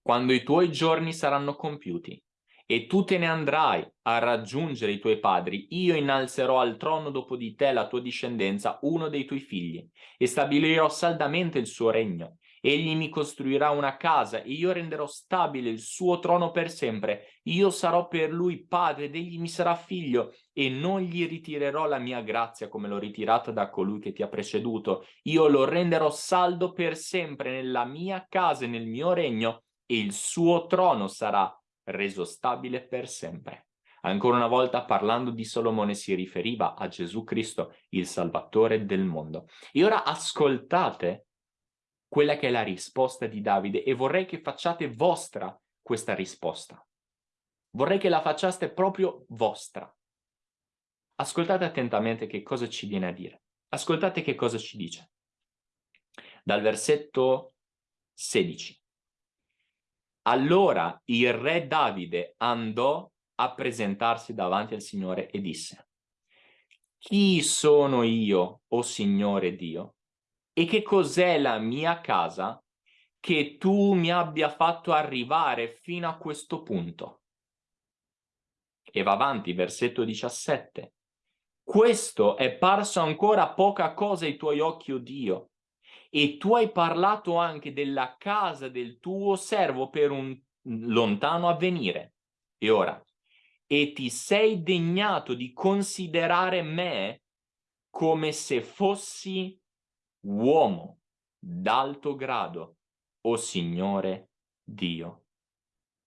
Quando i tuoi giorni saranno compiuti e tu te ne andrai a raggiungere i tuoi padri, io innalzerò al trono dopo di te la tua discendenza, uno dei tuoi figli, e stabilirò saldamente il suo regno. Egli mi costruirà una casa e io renderò stabile il suo trono per sempre. Io sarò per lui padre ed egli mi sarà figlio e non gli ritirerò la mia grazia come l'ho ritirata da colui che ti ha preceduto. Io lo renderò saldo per sempre nella mia casa e nel mio regno e il suo trono sarà reso stabile per sempre. Ancora una volta parlando di Solomone si riferiva a Gesù Cristo, il Salvatore del mondo. E ora ascoltate quella che è la risposta di Davide e vorrei che facciate vostra questa risposta. Vorrei che la facciate proprio vostra. Ascoltate attentamente che cosa ci viene a dire. Ascoltate che cosa ci dice. Dal versetto 16. Allora il re Davide andò a presentarsi davanti al Signore e disse Chi sono io, o Signore Dio? E che cos'è la mia casa che tu mi abbia fatto arrivare fino a questo punto? E va avanti, versetto 17. Questo è parso ancora poca cosa ai tuoi occhi, o oh Dio, e tu hai parlato anche della casa del tuo servo per un lontano avvenire. E ora, e ti sei degnato di considerare me come se fossi uomo d'alto grado, o Signore Dio.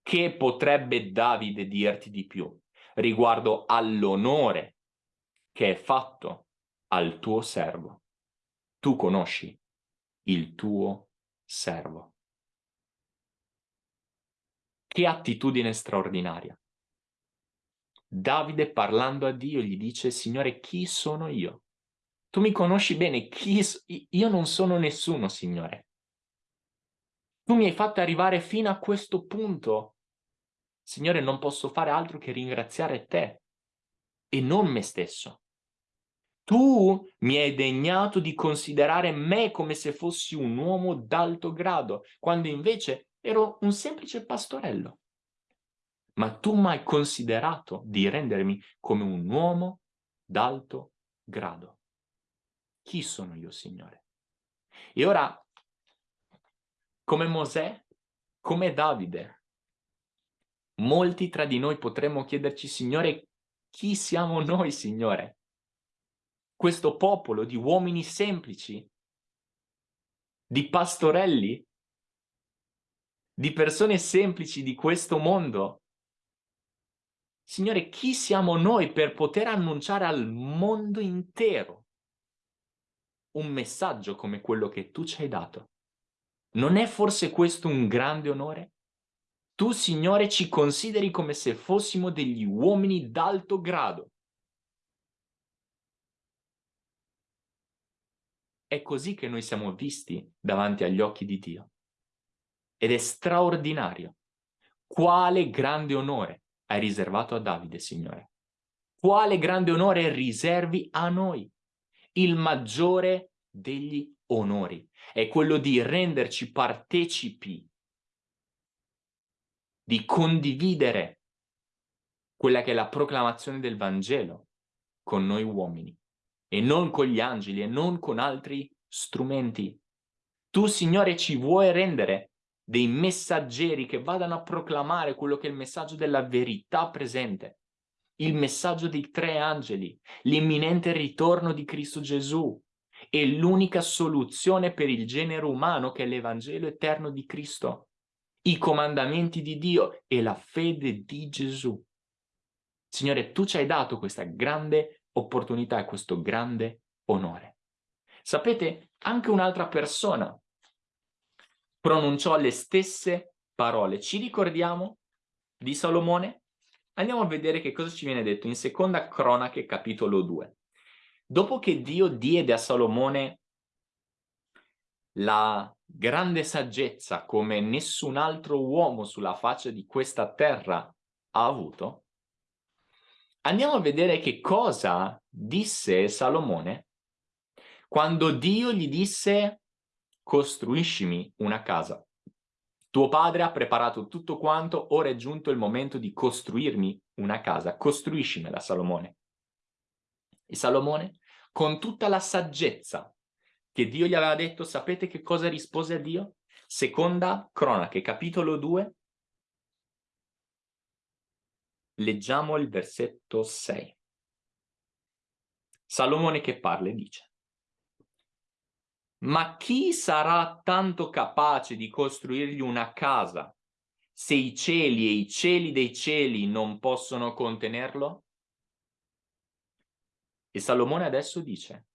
Che potrebbe Davide dirti di più riguardo all'onore che è fatto al tuo servo? Tu conosci il tuo servo. Che attitudine straordinaria. Davide parlando a Dio gli dice, Signore, chi sono io? Tu mi conosci bene, chi io non sono nessuno, Signore. Tu mi hai fatto arrivare fino a questo punto. Signore, non posso fare altro che ringraziare te e non me stesso. Tu mi hai degnato di considerare me come se fossi un uomo d'alto grado, quando invece ero un semplice pastorello. Ma tu mi hai considerato di rendermi come un uomo d'alto grado. Chi sono io, Signore? E ora, come Mosè, come Davide, molti tra di noi potremmo chiederci, Signore, chi siamo noi, Signore? questo popolo di uomini semplici, di pastorelli, di persone semplici di questo mondo. Signore, chi siamo noi per poter annunciare al mondo intero un messaggio come quello che tu ci hai dato? Non è forse questo un grande onore? Tu, Signore, ci consideri come se fossimo degli uomini d'alto grado. È così che noi siamo visti davanti agli occhi di Dio. Ed è straordinario. Quale grande onore hai riservato a Davide, Signore. Quale grande onore riservi a noi. Il maggiore degli onori è quello di renderci partecipi, di condividere quella che è la proclamazione del Vangelo con noi uomini e non con gli angeli e non con altri strumenti. Tu, Signore, ci vuoi rendere dei messaggeri che vadano a proclamare quello che è il messaggio della verità presente, il messaggio dei tre angeli, l'imminente ritorno di Cristo Gesù e l'unica soluzione per il genere umano che è l'Evangelo eterno di Cristo, i comandamenti di Dio e la fede di Gesù. Signore, tu ci hai dato questa grande opportunità e questo grande onore. Sapete, anche un'altra persona pronunciò le stesse parole. Ci ricordiamo di Salomone? Andiamo a vedere che cosa ci viene detto in seconda cronache capitolo 2. Dopo che Dio diede a Salomone la grande saggezza come nessun altro uomo sulla faccia di questa terra ha avuto, Andiamo a vedere che cosa disse Salomone quando Dio gli disse costruiscimi una casa. Tuo padre ha preparato tutto quanto, ora è giunto il momento di costruirmi una casa. Costruiscimela, Salomone. E Salomone, con tutta la saggezza che Dio gli aveva detto, sapete che cosa rispose a Dio? Seconda cronache, capitolo 2, Leggiamo il versetto 6. Salomone che parla e dice Ma chi sarà tanto capace di costruirgli una casa se i cieli e i cieli dei cieli non possono contenerlo? E Salomone adesso dice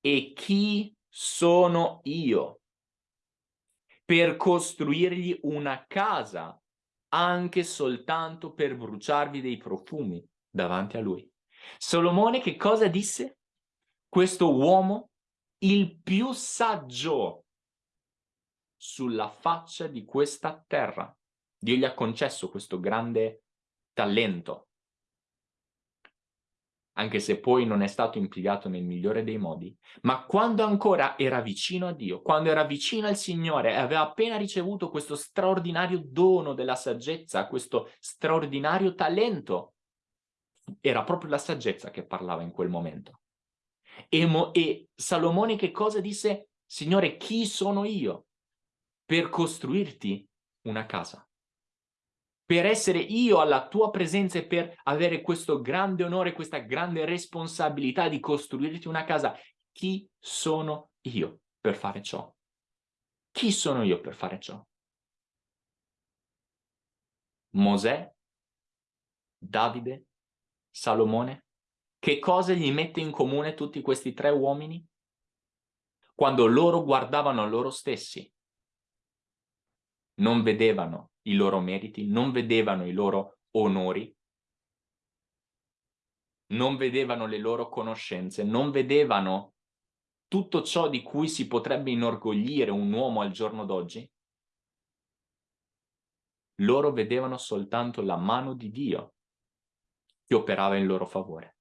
E chi sono io per costruirgli una casa anche soltanto per bruciarvi dei profumi davanti a lui. Solomone che cosa disse? Questo uomo, il più saggio sulla faccia di questa terra. Dio gli ha concesso questo grande talento anche se poi non è stato impiegato nel migliore dei modi, ma quando ancora era vicino a Dio, quando era vicino al Signore e aveva appena ricevuto questo straordinario dono della saggezza, questo straordinario talento, era proprio la saggezza che parlava in quel momento. E, e Salomone che cosa disse? Signore, chi sono io per costruirti una casa? per essere io alla tua presenza e per avere questo grande onore, questa grande responsabilità di costruirti una casa. Chi sono io per fare ciò? Chi sono io per fare ciò? Mosè? Davide? Salomone? Che cosa gli mette in comune tutti questi tre uomini? Quando loro guardavano a loro stessi, non vedevano i loro meriti, non vedevano i loro onori, non vedevano le loro conoscenze, non vedevano tutto ciò di cui si potrebbe inorgoglire un uomo al giorno d'oggi, loro vedevano soltanto la mano di Dio che operava in loro favore.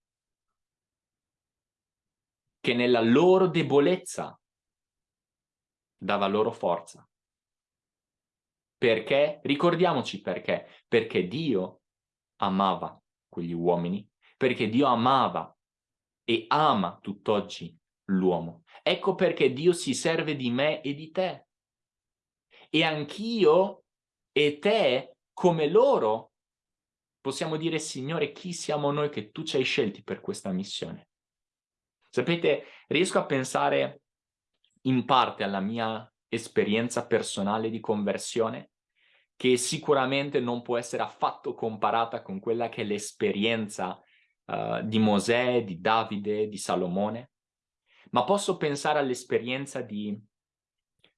Che nella loro debolezza dava loro forza. Perché? Ricordiamoci perché. Perché Dio amava quegli uomini, perché Dio amava e ama tutt'oggi l'uomo. Ecco perché Dio si serve di me e di te. E anch'io e te, come loro, possiamo dire, Signore, chi siamo noi che tu ci hai scelti per questa missione? Sapete, riesco a pensare in parte alla mia esperienza personale di conversione, che sicuramente non può essere affatto comparata con quella che è l'esperienza uh, di Mosè, di Davide, di Salomone, ma posso pensare all'esperienza di,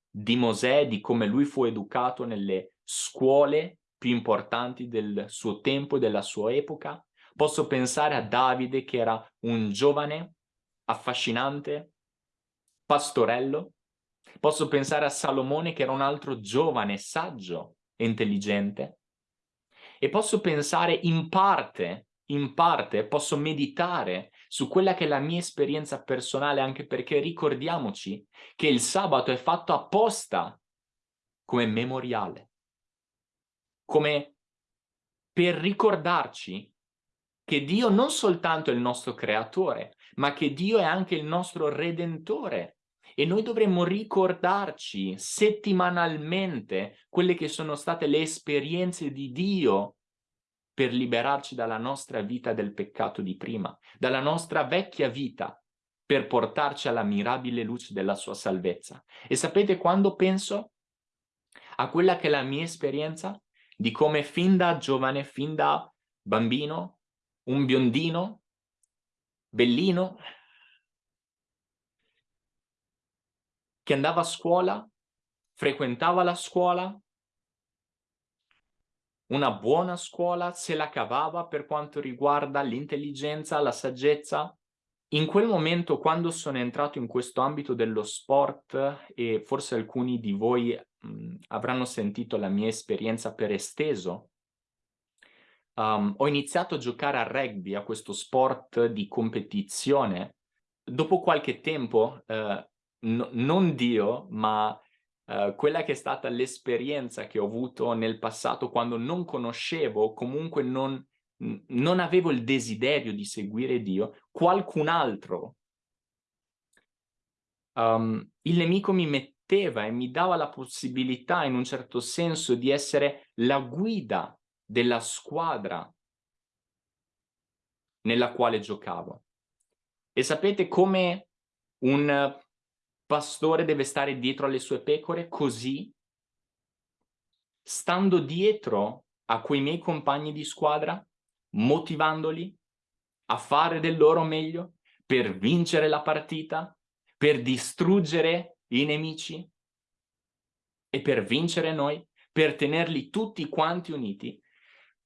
di Mosè, di come lui fu educato nelle scuole più importanti del suo tempo e della sua epoca. Posso pensare a Davide che era un giovane affascinante, pastorello. Posso pensare a Salomone che era un altro giovane, saggio e intelligente. E posso pensare in parte, in parte, posso meditare su quella che è la mia esperienza personale, anche perché ricordiamoci che il sabato è fatto apposta come memoriale, come per ricordarci che Dio non soltanto è il nostro creatore, ma che Dio è anche il nostro redentore. E noi dovremmo ricordarci settimanalmente quelle che sono state le esperienze di Dio per liberarci dalla nostra vita del peccato di prima, dalla nostra vecchia vita, per portarci alla mirabile luce della sua salvezza. E sapete quando penso a quella che è la mia esperienza di come fin da giovane, fin da bambino, un biondino, bellino, che andava a scuola, frequentava la scuola, una buona scuola, se la cavava per quanto riguarda l'intelligenza, la saggezza. In quel momento, quando sono entrato in questo ambito dello sport, e forse alcuni di voi mh, avranno sentito la mia esperienza per esteso, um, ho iniziato a giocare a rugby, a questo sport di competizione. Dopo qualche tempo, uh, no, non Dio, ma uh, quella che è stata l'esperienza che ho avuto nel passato quando non conoscevo, comunque non, non avevo il desiderio di seguire Dio, qualcun altro, um, il nemico mi metteva e mi dava la possibilità in un certo senso di essere la guida della squadra nella quale giocavo. E sapete come un pastore deve stare dietro alle sue pecore? Così, stando dietro a quei miei compagni di squadra, motivandoli a fare del loro meglio per vincere la partita, per distruggere i nemici e per vincere noi, per tenerli tutti quanti uniti,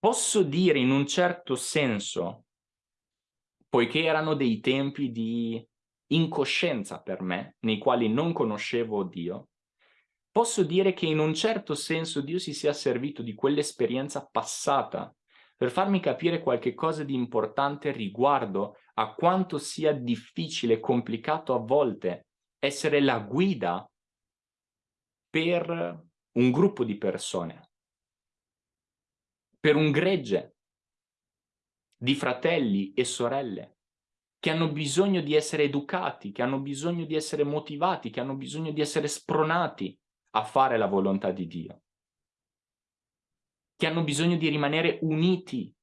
posso dire in un certo senso, poiché erano dei tempi di incoscienza per me, nei quali non conoscevo Dio, posso dire che in un certo senso Dio si sia servito di quell'esperienza passata per farmi capire qualche cosa di importante riguardo a quanto sia difficile e complicato a volte essere la guida per un gruppo di persone per un gregge di fratelli e sorelle che hanno bisogno di essere educati, che hanno bisogno di essere motivati, che hanno bisogno di essere spronati a fare la volontà di Dio, che hanno bisogno di rimanere uniti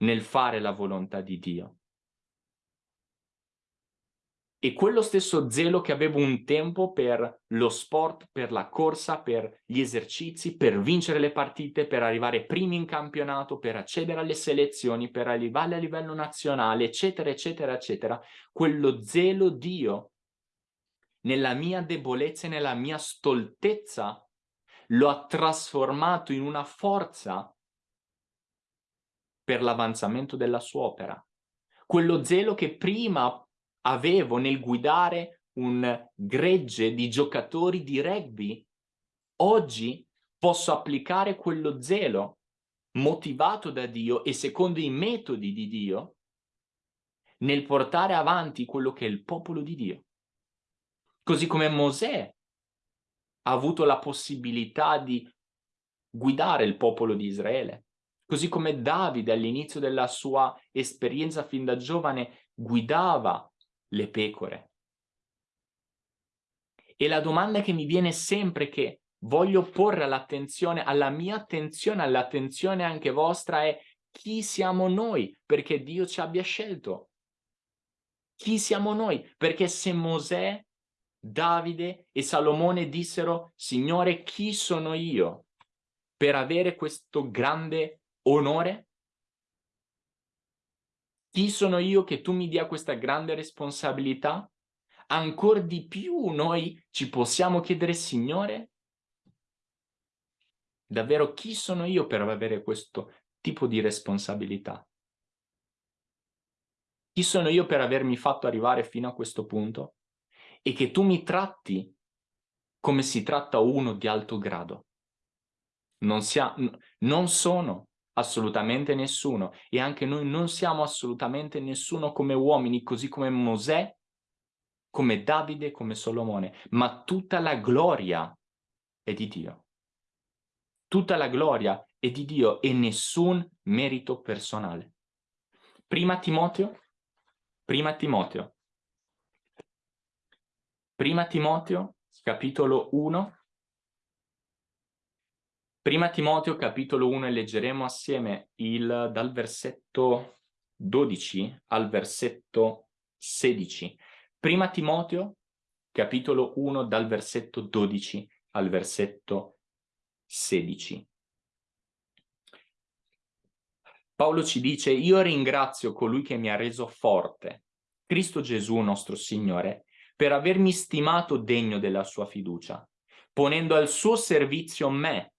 nel fare la volontà di Dio. E quello stesso zelo che avevo un tempo per lo sport, per la corsa, per gli esercizi, per vincere le partite, per arrivare primi in campionato, per accedere alle selezioni, per arrivare a livello nazionale, eccetera, eccetera, eccetera, quello zelo Dio nella mia debolezza e nella mia stoltezza lo ha trasformato in una forza per l'avanzamento della sua opera. Quello zelo che prima avevo nel guidare un gregge di giocatori di rugby, oggi posso applicare quello zelo motivato da Dio e secondo i metodi di Dio nel portare avanti quello che è il popolo di Dio. Così come Mosè ha avuto la possibilità di guidare il popolo di Israele, così come Davide all'inizio della sua esperienza fin da giovane guidava le pecore. E la domanda che mi viene sempre che voglio porre all'attenzione, alla mia attenzione, all'attenzione anche vostra è chi siamo noi perché Dio ci abbia scelto. Chi siamo noi? Perché se Mosè, Davide e Salomone dissero, Signore, chi sono io per avere questo grande onore? Chi sono io che tu mi dia questa grande responsabilità? Ancora di più noi ci possiamo chiedere, Signore, davvero chi sono io per avere questo tipo di responsabilità? Chi sono io per avermi fatto arrivare fino a questo punto? E che tu mi tratti come si tratta uno di alto grado. Non, sia, non sono assolutamente nessuno e anche noi non siamo assolutamente nessuno come uomini, così come Mosè, come Davide, come Solomone, ma tutta la gloria è di Dio. Tutta la gloria è di Dio e nessun merito personale. Prima Timoteo, prima Timoteo, prima Timoteo, capitolo 1, Prima Timoteo capitolo 1 e leggeremo assieme il, dal versetto 12 al versetto 16. Prima Timoteo capitolo 1 dal versetto 12 al versetto 16. Paolo ci dice, io ringrazio colui che mi ha reso forte, Cristo Gesù nostro Signore, per avermi stimato degno della sua fiducia, ponendo al suo servizio me,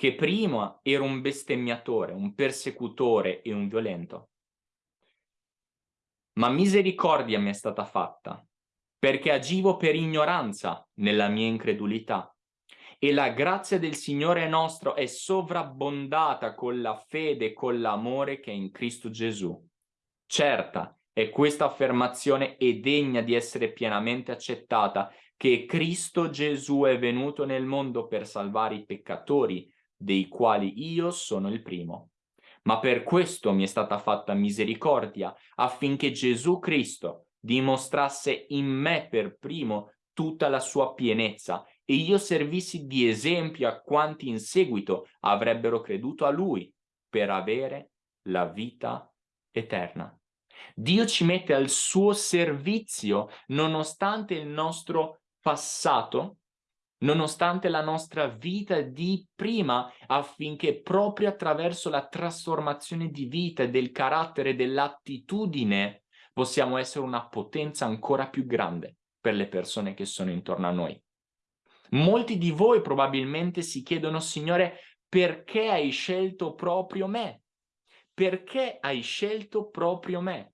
che prima ero un bestemmiatore, un persecutore e un violento. Ma misericordia mi è stata fatta, perché agivo per ignoranza nella mia incredulità. E la grazia del Signore nostro è sovrabbondata con la fede e con l'amore che è in Cristo Gesù. Certa è questa affermazione è degna di essere pienamente accettata, che Cristo Gesù è venuto nel mondo per salvare i peccatori, dei quali io sono il primo. Ma per questo mi è stata fatta misericordia, affinché Gesù Cristo dimostrasse in me per primo tutta la sua pienezza e io servissi di esempio a quanti in seguito avrebbero creduto a Lui per avere la vita eterna. Dio ci mette al suo servizio nonostante il nostro passato nonostante la nostra vita di prima, affinché proprio attraverso la trasformazione di vita del carattere, dell'attitudine, possiamo essere una potenza ancora più grande per le persone che sono intorno a noi. Molti di voi probabilmente si chiedono, Signore, perché hai scelto proprio me? Perché hai scelto proprio me?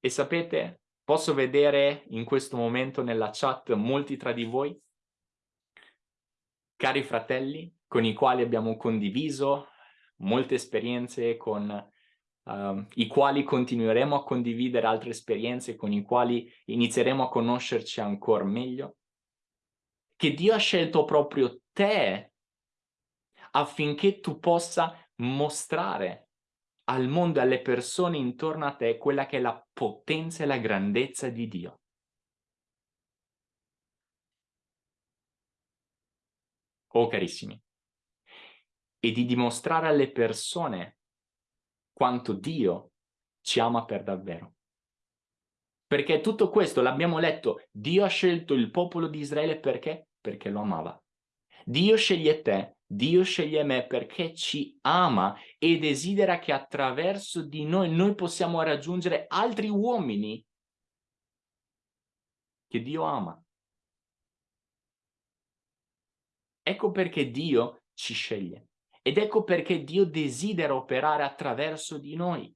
E sapete, Posso vedere in questo momento nella chat molti tra di voi, cari fratelli, con i quali abbiamo condiviso molte esperienze, con uh, i quali continueremo a condividere altre esperienze, con i quali inizieremo a conoscerci ancora meglio, che Dio ha scelto proprio te affinché tu possa mostrare al mondo e alle persone intorno a te quella che è la potenza e la grandezza di Dio. Oh carissimi, e di dimostrare alle persone quanto Dio ci ama per davvero. Perché tutto questo l'abbiamo letto, Dio ha scelto il popolo di Israele perché? Perché lo amava. Dio sceglie te Dio sceglie me perché ci ama e desidera che attraverso di noi noi possiamo raggiungere altri uomini che Dio ama. Ecco perché Dio ci sceglie ed ecco perché Dio desidera operare attraverso di noi.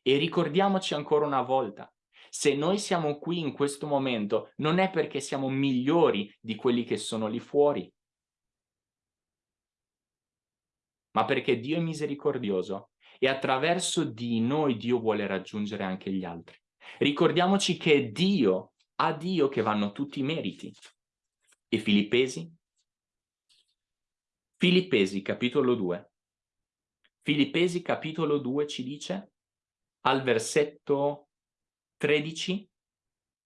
E ricordiamoci ancora una volta, se noi siamo qui in questo momento non è perché siamo migliori di quelli che sono lì fuori, ma perché Dio è misericordioso e attraverso di noi Dio vuole raggiungere anche gli altri. Ricordiamoci che Dio, a Dio che vanno tutti i meriti. E Filippesi? Filippesi capitolo 2. Filippesi capitolo 2 ci dice al versetto 13,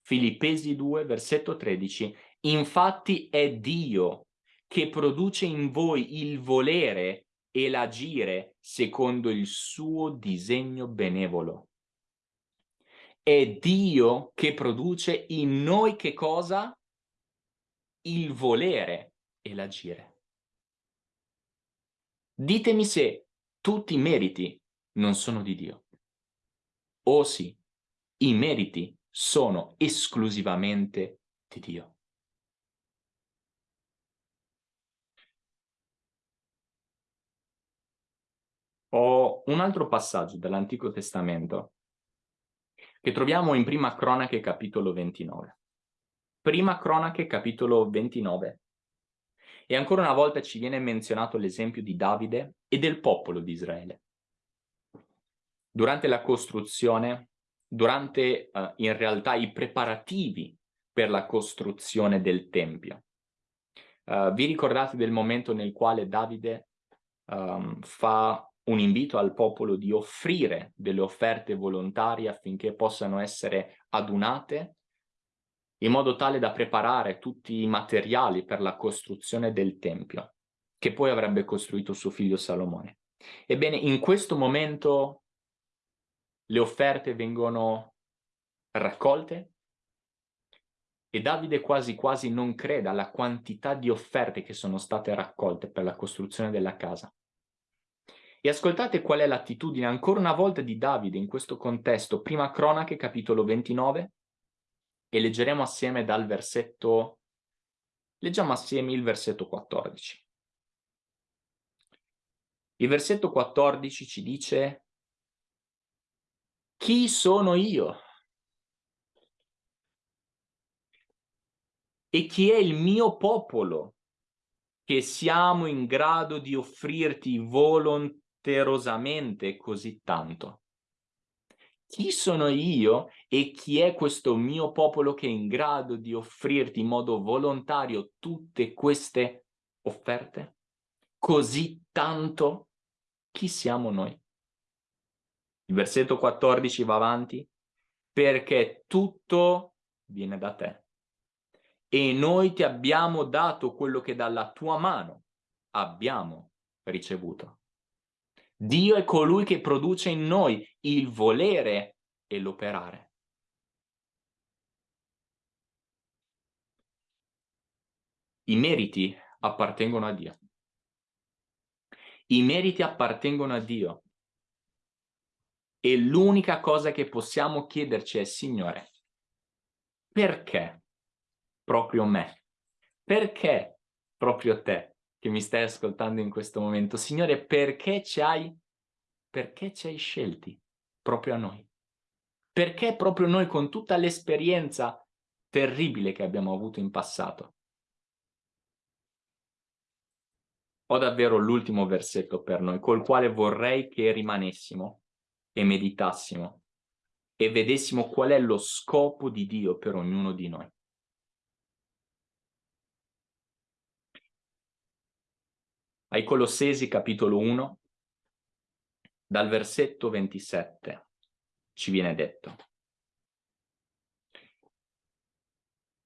Filippesi 2 versetto 13, infatti è Dio che produce in voi il volere e l'agire secondo il suo disegno benevolo. È Dio che produce in noi che cosa? Il volere e l'agire. Ditemi se tutti i meriti non sono di Dio. O sì, i meriti sono esclusivamente di Dio. Ho un altro passaggio dell'Antico Testamento che troviamo in Prima Cronache capitolo 29. Prima Cronache capitolo 29. E ancora una volta ci viene menzionato l'esempio di Davide e del popolo di Israele. Durante la costruzione, durante uh, in realtà i preparativi per la costruzione del Tempio. Uh, vi ricordate del momento nel quale Davide um, fa un invito al popolo di offrire delle offerte volontarie affinché possano essere adunate in modo tale da preparare tutti i materiali per la costruzione del Tempio, che poi avrebbe costruito suo figlio Salomone. Ebbene, in questo momento le offerte vengono raccolte e Davide quasi quasi non crede alla quantità di offerte che sono state raccolte per la costruzione della casa. E ascoltate qual è l'attitudine ancora una volta di Davide in questo contesto, prima cronache capitolo 29, e leggeremo assieme dal versetto, leggiamo assieme il versetto 14. Il versetto 14 ci dice, chi sono io? E chi è il mio popolo che siamo in grado di offrirti volontariamente doverosamente così tanto? Chi sono io e chi è questo mio popolo che è in grado di offrirti in modo volontario tutte queste offerte? Così tanto? Chi siamo noi? Il versetto 14 va avanti. Perché tutto viene da te. E noi ti abbiamo dato quello che dalla tua mano abbiamo ricevuto. Dio è colui che produce in noi il volere e l'operare. I meriti appartengono a Dio. I meriti appartengono a Dio. E l'unica cosa che possiamo chiederci è, Signore, perché proprio me? Perché proprio te? Che mi stai ascoltando in questo momento. Signore, perché ci hai, perché ci hai scelti proprio a noi? Perché proprio noi con tutta l'esperienza terribile che abbiamo avuto in passato? Ho davvero l'ultimo versetto per noi, col quale vorrei che rimanessimo e meditassimo e vedessimo qual è lo scopo di Dio per ognuno di noi. Ai Colossesi capitolo 1, dal versetto 27 ci viene detto.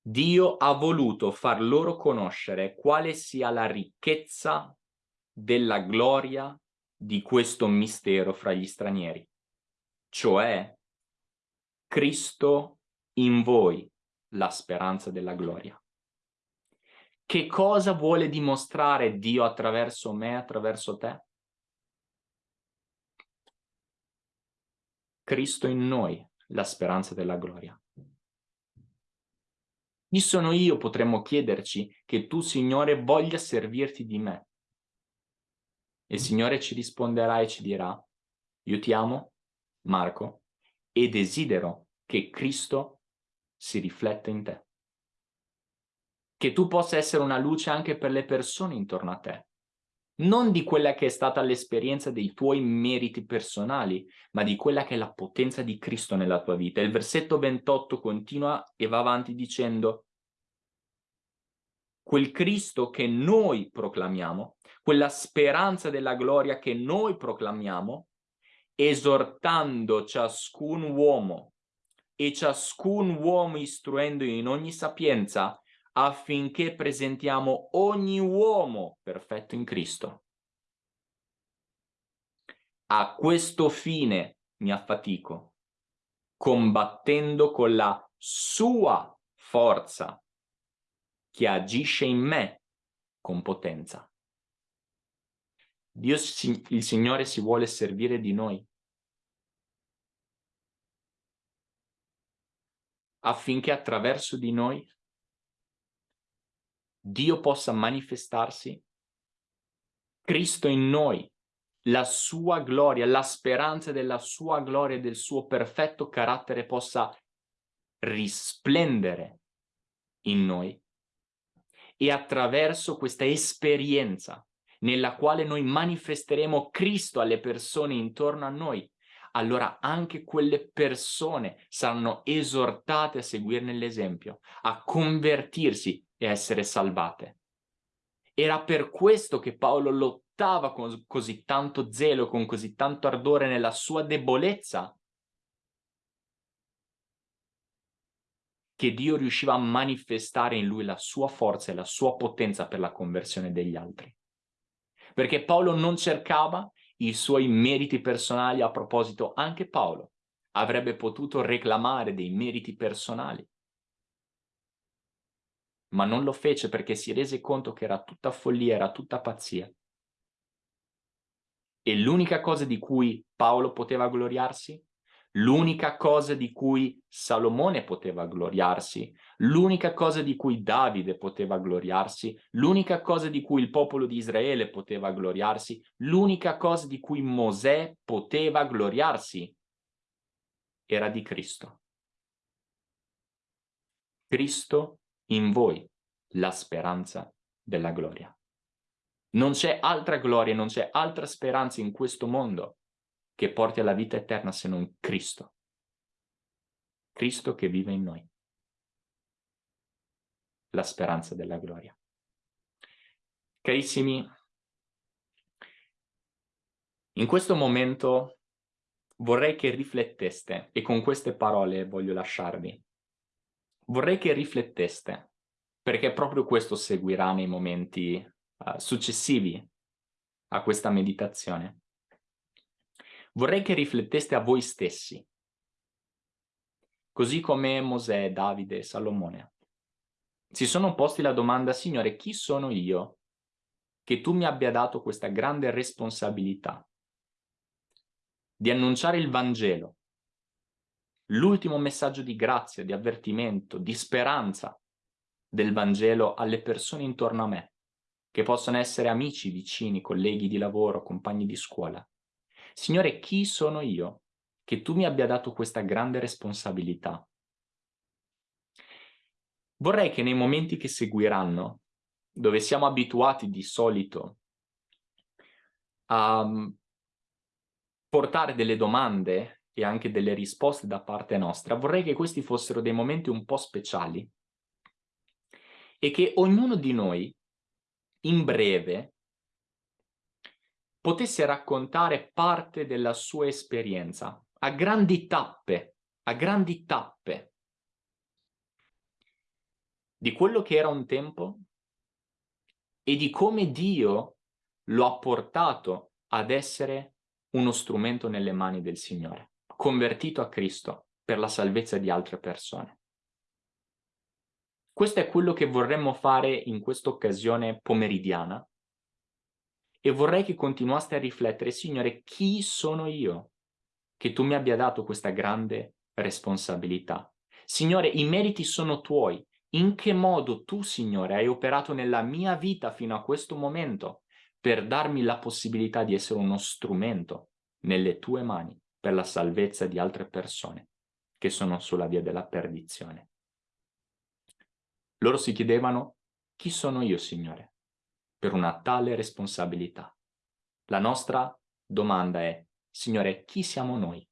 Dio ha voluto far loro conoscere quale sia la ricchezza della gloria di questo mistero fra gli stranieri, cioè Cristo in voi, la speranza della gloria. Che cosa vuole dimostrare Dio attraverso me, attraverso te? Cristo in noi, la speranza della gloria. Chi sono io, potremmo chiederci, che tu, Signore, voglia servirti di me? Il Signore ci risponderà e ci dirà, io ti amo, Marco, e desidero che Cristo si rifletta in te che tu possa essere una luce anche per le persone intorno a te. Non di quella che è stata l'esperienza dei tuoi meriti personali, ma di quella che è la potenza di Cristo nella tua vita. Il versetto 28 continua e va avanti dicendo quel Cristo che noi proclamiamo, quella speranza della gloria che noi proclamiamo, esortando ciascun uomo e ciascun uomo istruendo in ogni sapienza affinché presentiamo ogni uomo perfetto in Cristo. A questo fine mi affatico, combattendo con la sua forza che agisce in me con potenza. Dio, il Signore si vuole servire di noi affinché attraverso di noi Dio possa manifestarsi, Cristo in noi, la sua gloria, la speranza della sua gloria e del suo perfetto carattere possa risplendere in noi e attraverso questa esperienza nella quale noi manifesteremo Cristo alle persone intorno a noi, allora anche quelle persone saranno esortate a seguirne l'esempio, a convertirsi e essere salvate. Era per questo che Paolo lottava con così tanto zelo, con così tanto ardore nella sua debolezza, che Dio riusciva a manifestare in lui la sua forza e la sua potenza per la conversione degli altri. Perché Paolo non cercava i suoi meriti personali, a proposito anche Paolo avrebbe potuto reclamare dei meriti personali, ma non lo fece perché si rese conto che era tutta follia, era tutta pazzia. E l'unica cosa di cui Paolo poteva gloriarsi? L'unica cosa di cui Salomone poteva gloriarsi, l'unica cosa di cui Davide poteva gloriarsi, l'unica cosa di cui il popolo di Israele poteva gloriarsi, l'unica cosa di cui Mosè poteva gloriarsi? Era di Cristo. Cristo in voi, la speranza della gloria. Non c'è altra gloria, non c'è altra speranza in questo mondo che porti alla vita eterna se non Cristo. Cristo che vive in noi. La speranza della gloria. Carissimi, in questo momento vorrei che rifletteste, e con queste parole voglio lasciarvi, vorrei che rifletteste, perché proprio questo seguirà nei momenti uh, successivi a questa meditazione vorrei che rifletteste a voi stessi, così come Mosè, Davide e Salomone. Si sono posti la domanda, Signore, chi sono io che tu mi abbia dato questa grande responsabilità di annunciare il Vangelo, l'ultimo messaggio di grazia, di avvertimento, di speranza del Vangelo alle persone intorno a me, che possono essere amici, vicini, colleghi di lavoro, compagni di scuola. Signore, chi sono io che tu mi abbia dato questa grande responsabilità? Vorrei che nei momenti che seguiranno, dove siamo abituati di solito a mm, portare delle domande e anche delle risposte da parte nostra, vorrei che questi fossero dei momenti un po' speciali e che ognuno di noi, in breve, potesse raccontare parte della sua esperienza, a grandi tappe, a grandi tappe, di quello che era un tempo e di come Dio lo ha portato ad essere uno strumento nelle mani del Signore, convertito a Cristo per la salvezza di altre persone. Questo è quello che vorremmo fare in questa occasione pomeridiana, e vorrei che continuaste a riflettere, Signore, chi sono io che tu mi abbia dato questa grande responsabilità? Signore, i meriti sono tuoi. In che modo tu, Signore, hai operato nella mia vita fino a questo momento per darmi la possibilità di essere uno strumento nelle tue mani per la salvezza di altre persone che sono sulla via della perdizione. Loro si chiedevano, chi sono io, Signore? per una tale responsabilità. La nostra domanda è, Signore, chi siamo noi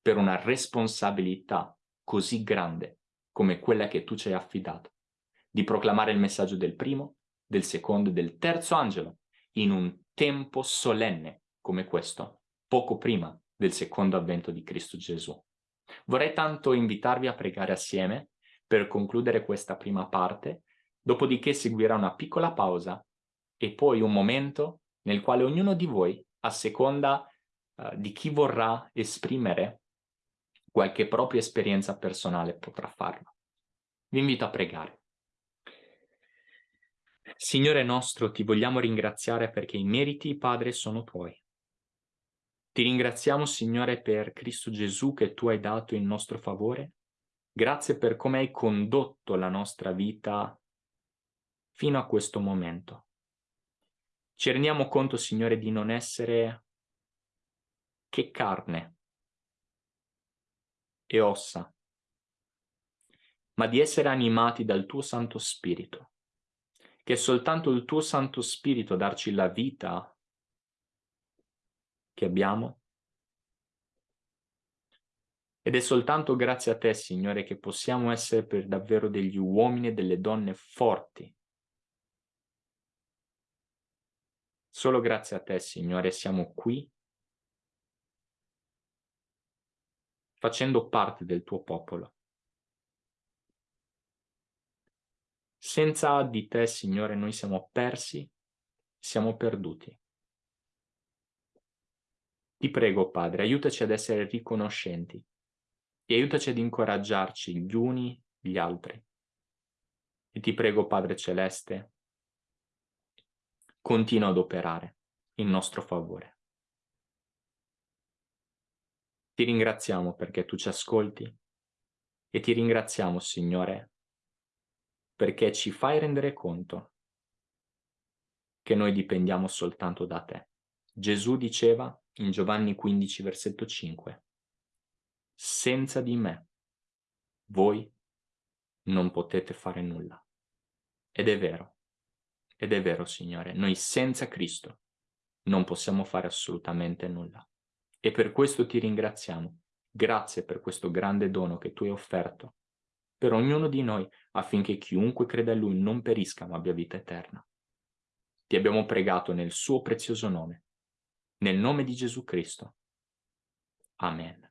per una responsabilità così grande come quella che tu ci hai affidato, di proclamare il messaggio del primo, del secondo e del terzo angelo in un tempo solenne come questo, poco prima del secondo avvento di Cristo Gesù. Vorrei tanto invitarvi a pregare assieme per concludere questa prima parte Dopodiché seguirà una piccola pausa e poi un momento nel quale ognuno di voi a seconda uh, di chi vorrà esprimere qualche propria esperienza personale potrà farlo. Vi invito a pregare. Signore nostro, ti vogliamo ringraziare perché i meriti, Padre, sono tuoi. Ti ringraziamo, Signore, per Cristo Gesù che tu hai dato in nostro favore. Grazie per come hai condotto la nostra vita fino a questo momento. Ci rendiamo conto, Signore, di non essere che carne e ossa, ma di essere animati dal tuo Santo Spirito, che è soltanto il tuo Santo Spirito darci la vita che abbiamo. Ed è soltanto grazie a te, Signore, che possiamo essere per davvero degli uomini e delle donne forti. Solo grazie a te, Signore, siamo qui facendo parte del tuo popolo. Senza di te, Signore, noi siamo persi, siamo perduti. Ti prego, Padre, aiutaci ad essere riconoscenti e aiutaci ad incoraggiarci gli uni gli altri. E ti prego, Padre Celeste, continua ad operare in nostro favore. Ti ringraziamo perché tu ci ascolti e ti ringraziamo, Signore, perché ci fai rendere conto che noi dipendiamo soltanto da te. Gesù diceva in Giovanni 15, versetto 5, senza di me voi non potete fare nulla. Ed è vero, ed è vero, Signore, noi senza Cristo non possiamo fare assolutamente nulla. E per questo ti ringraziamo. Grazie per questo grande dono che tu hai offerto per ognuno di noi affinché chiunque creda a Lui non perisca ma abbia vita eterna. Ti abbiamo pregato nel suo prezioso nome. Nel nome di Gesù Cristo. Amen.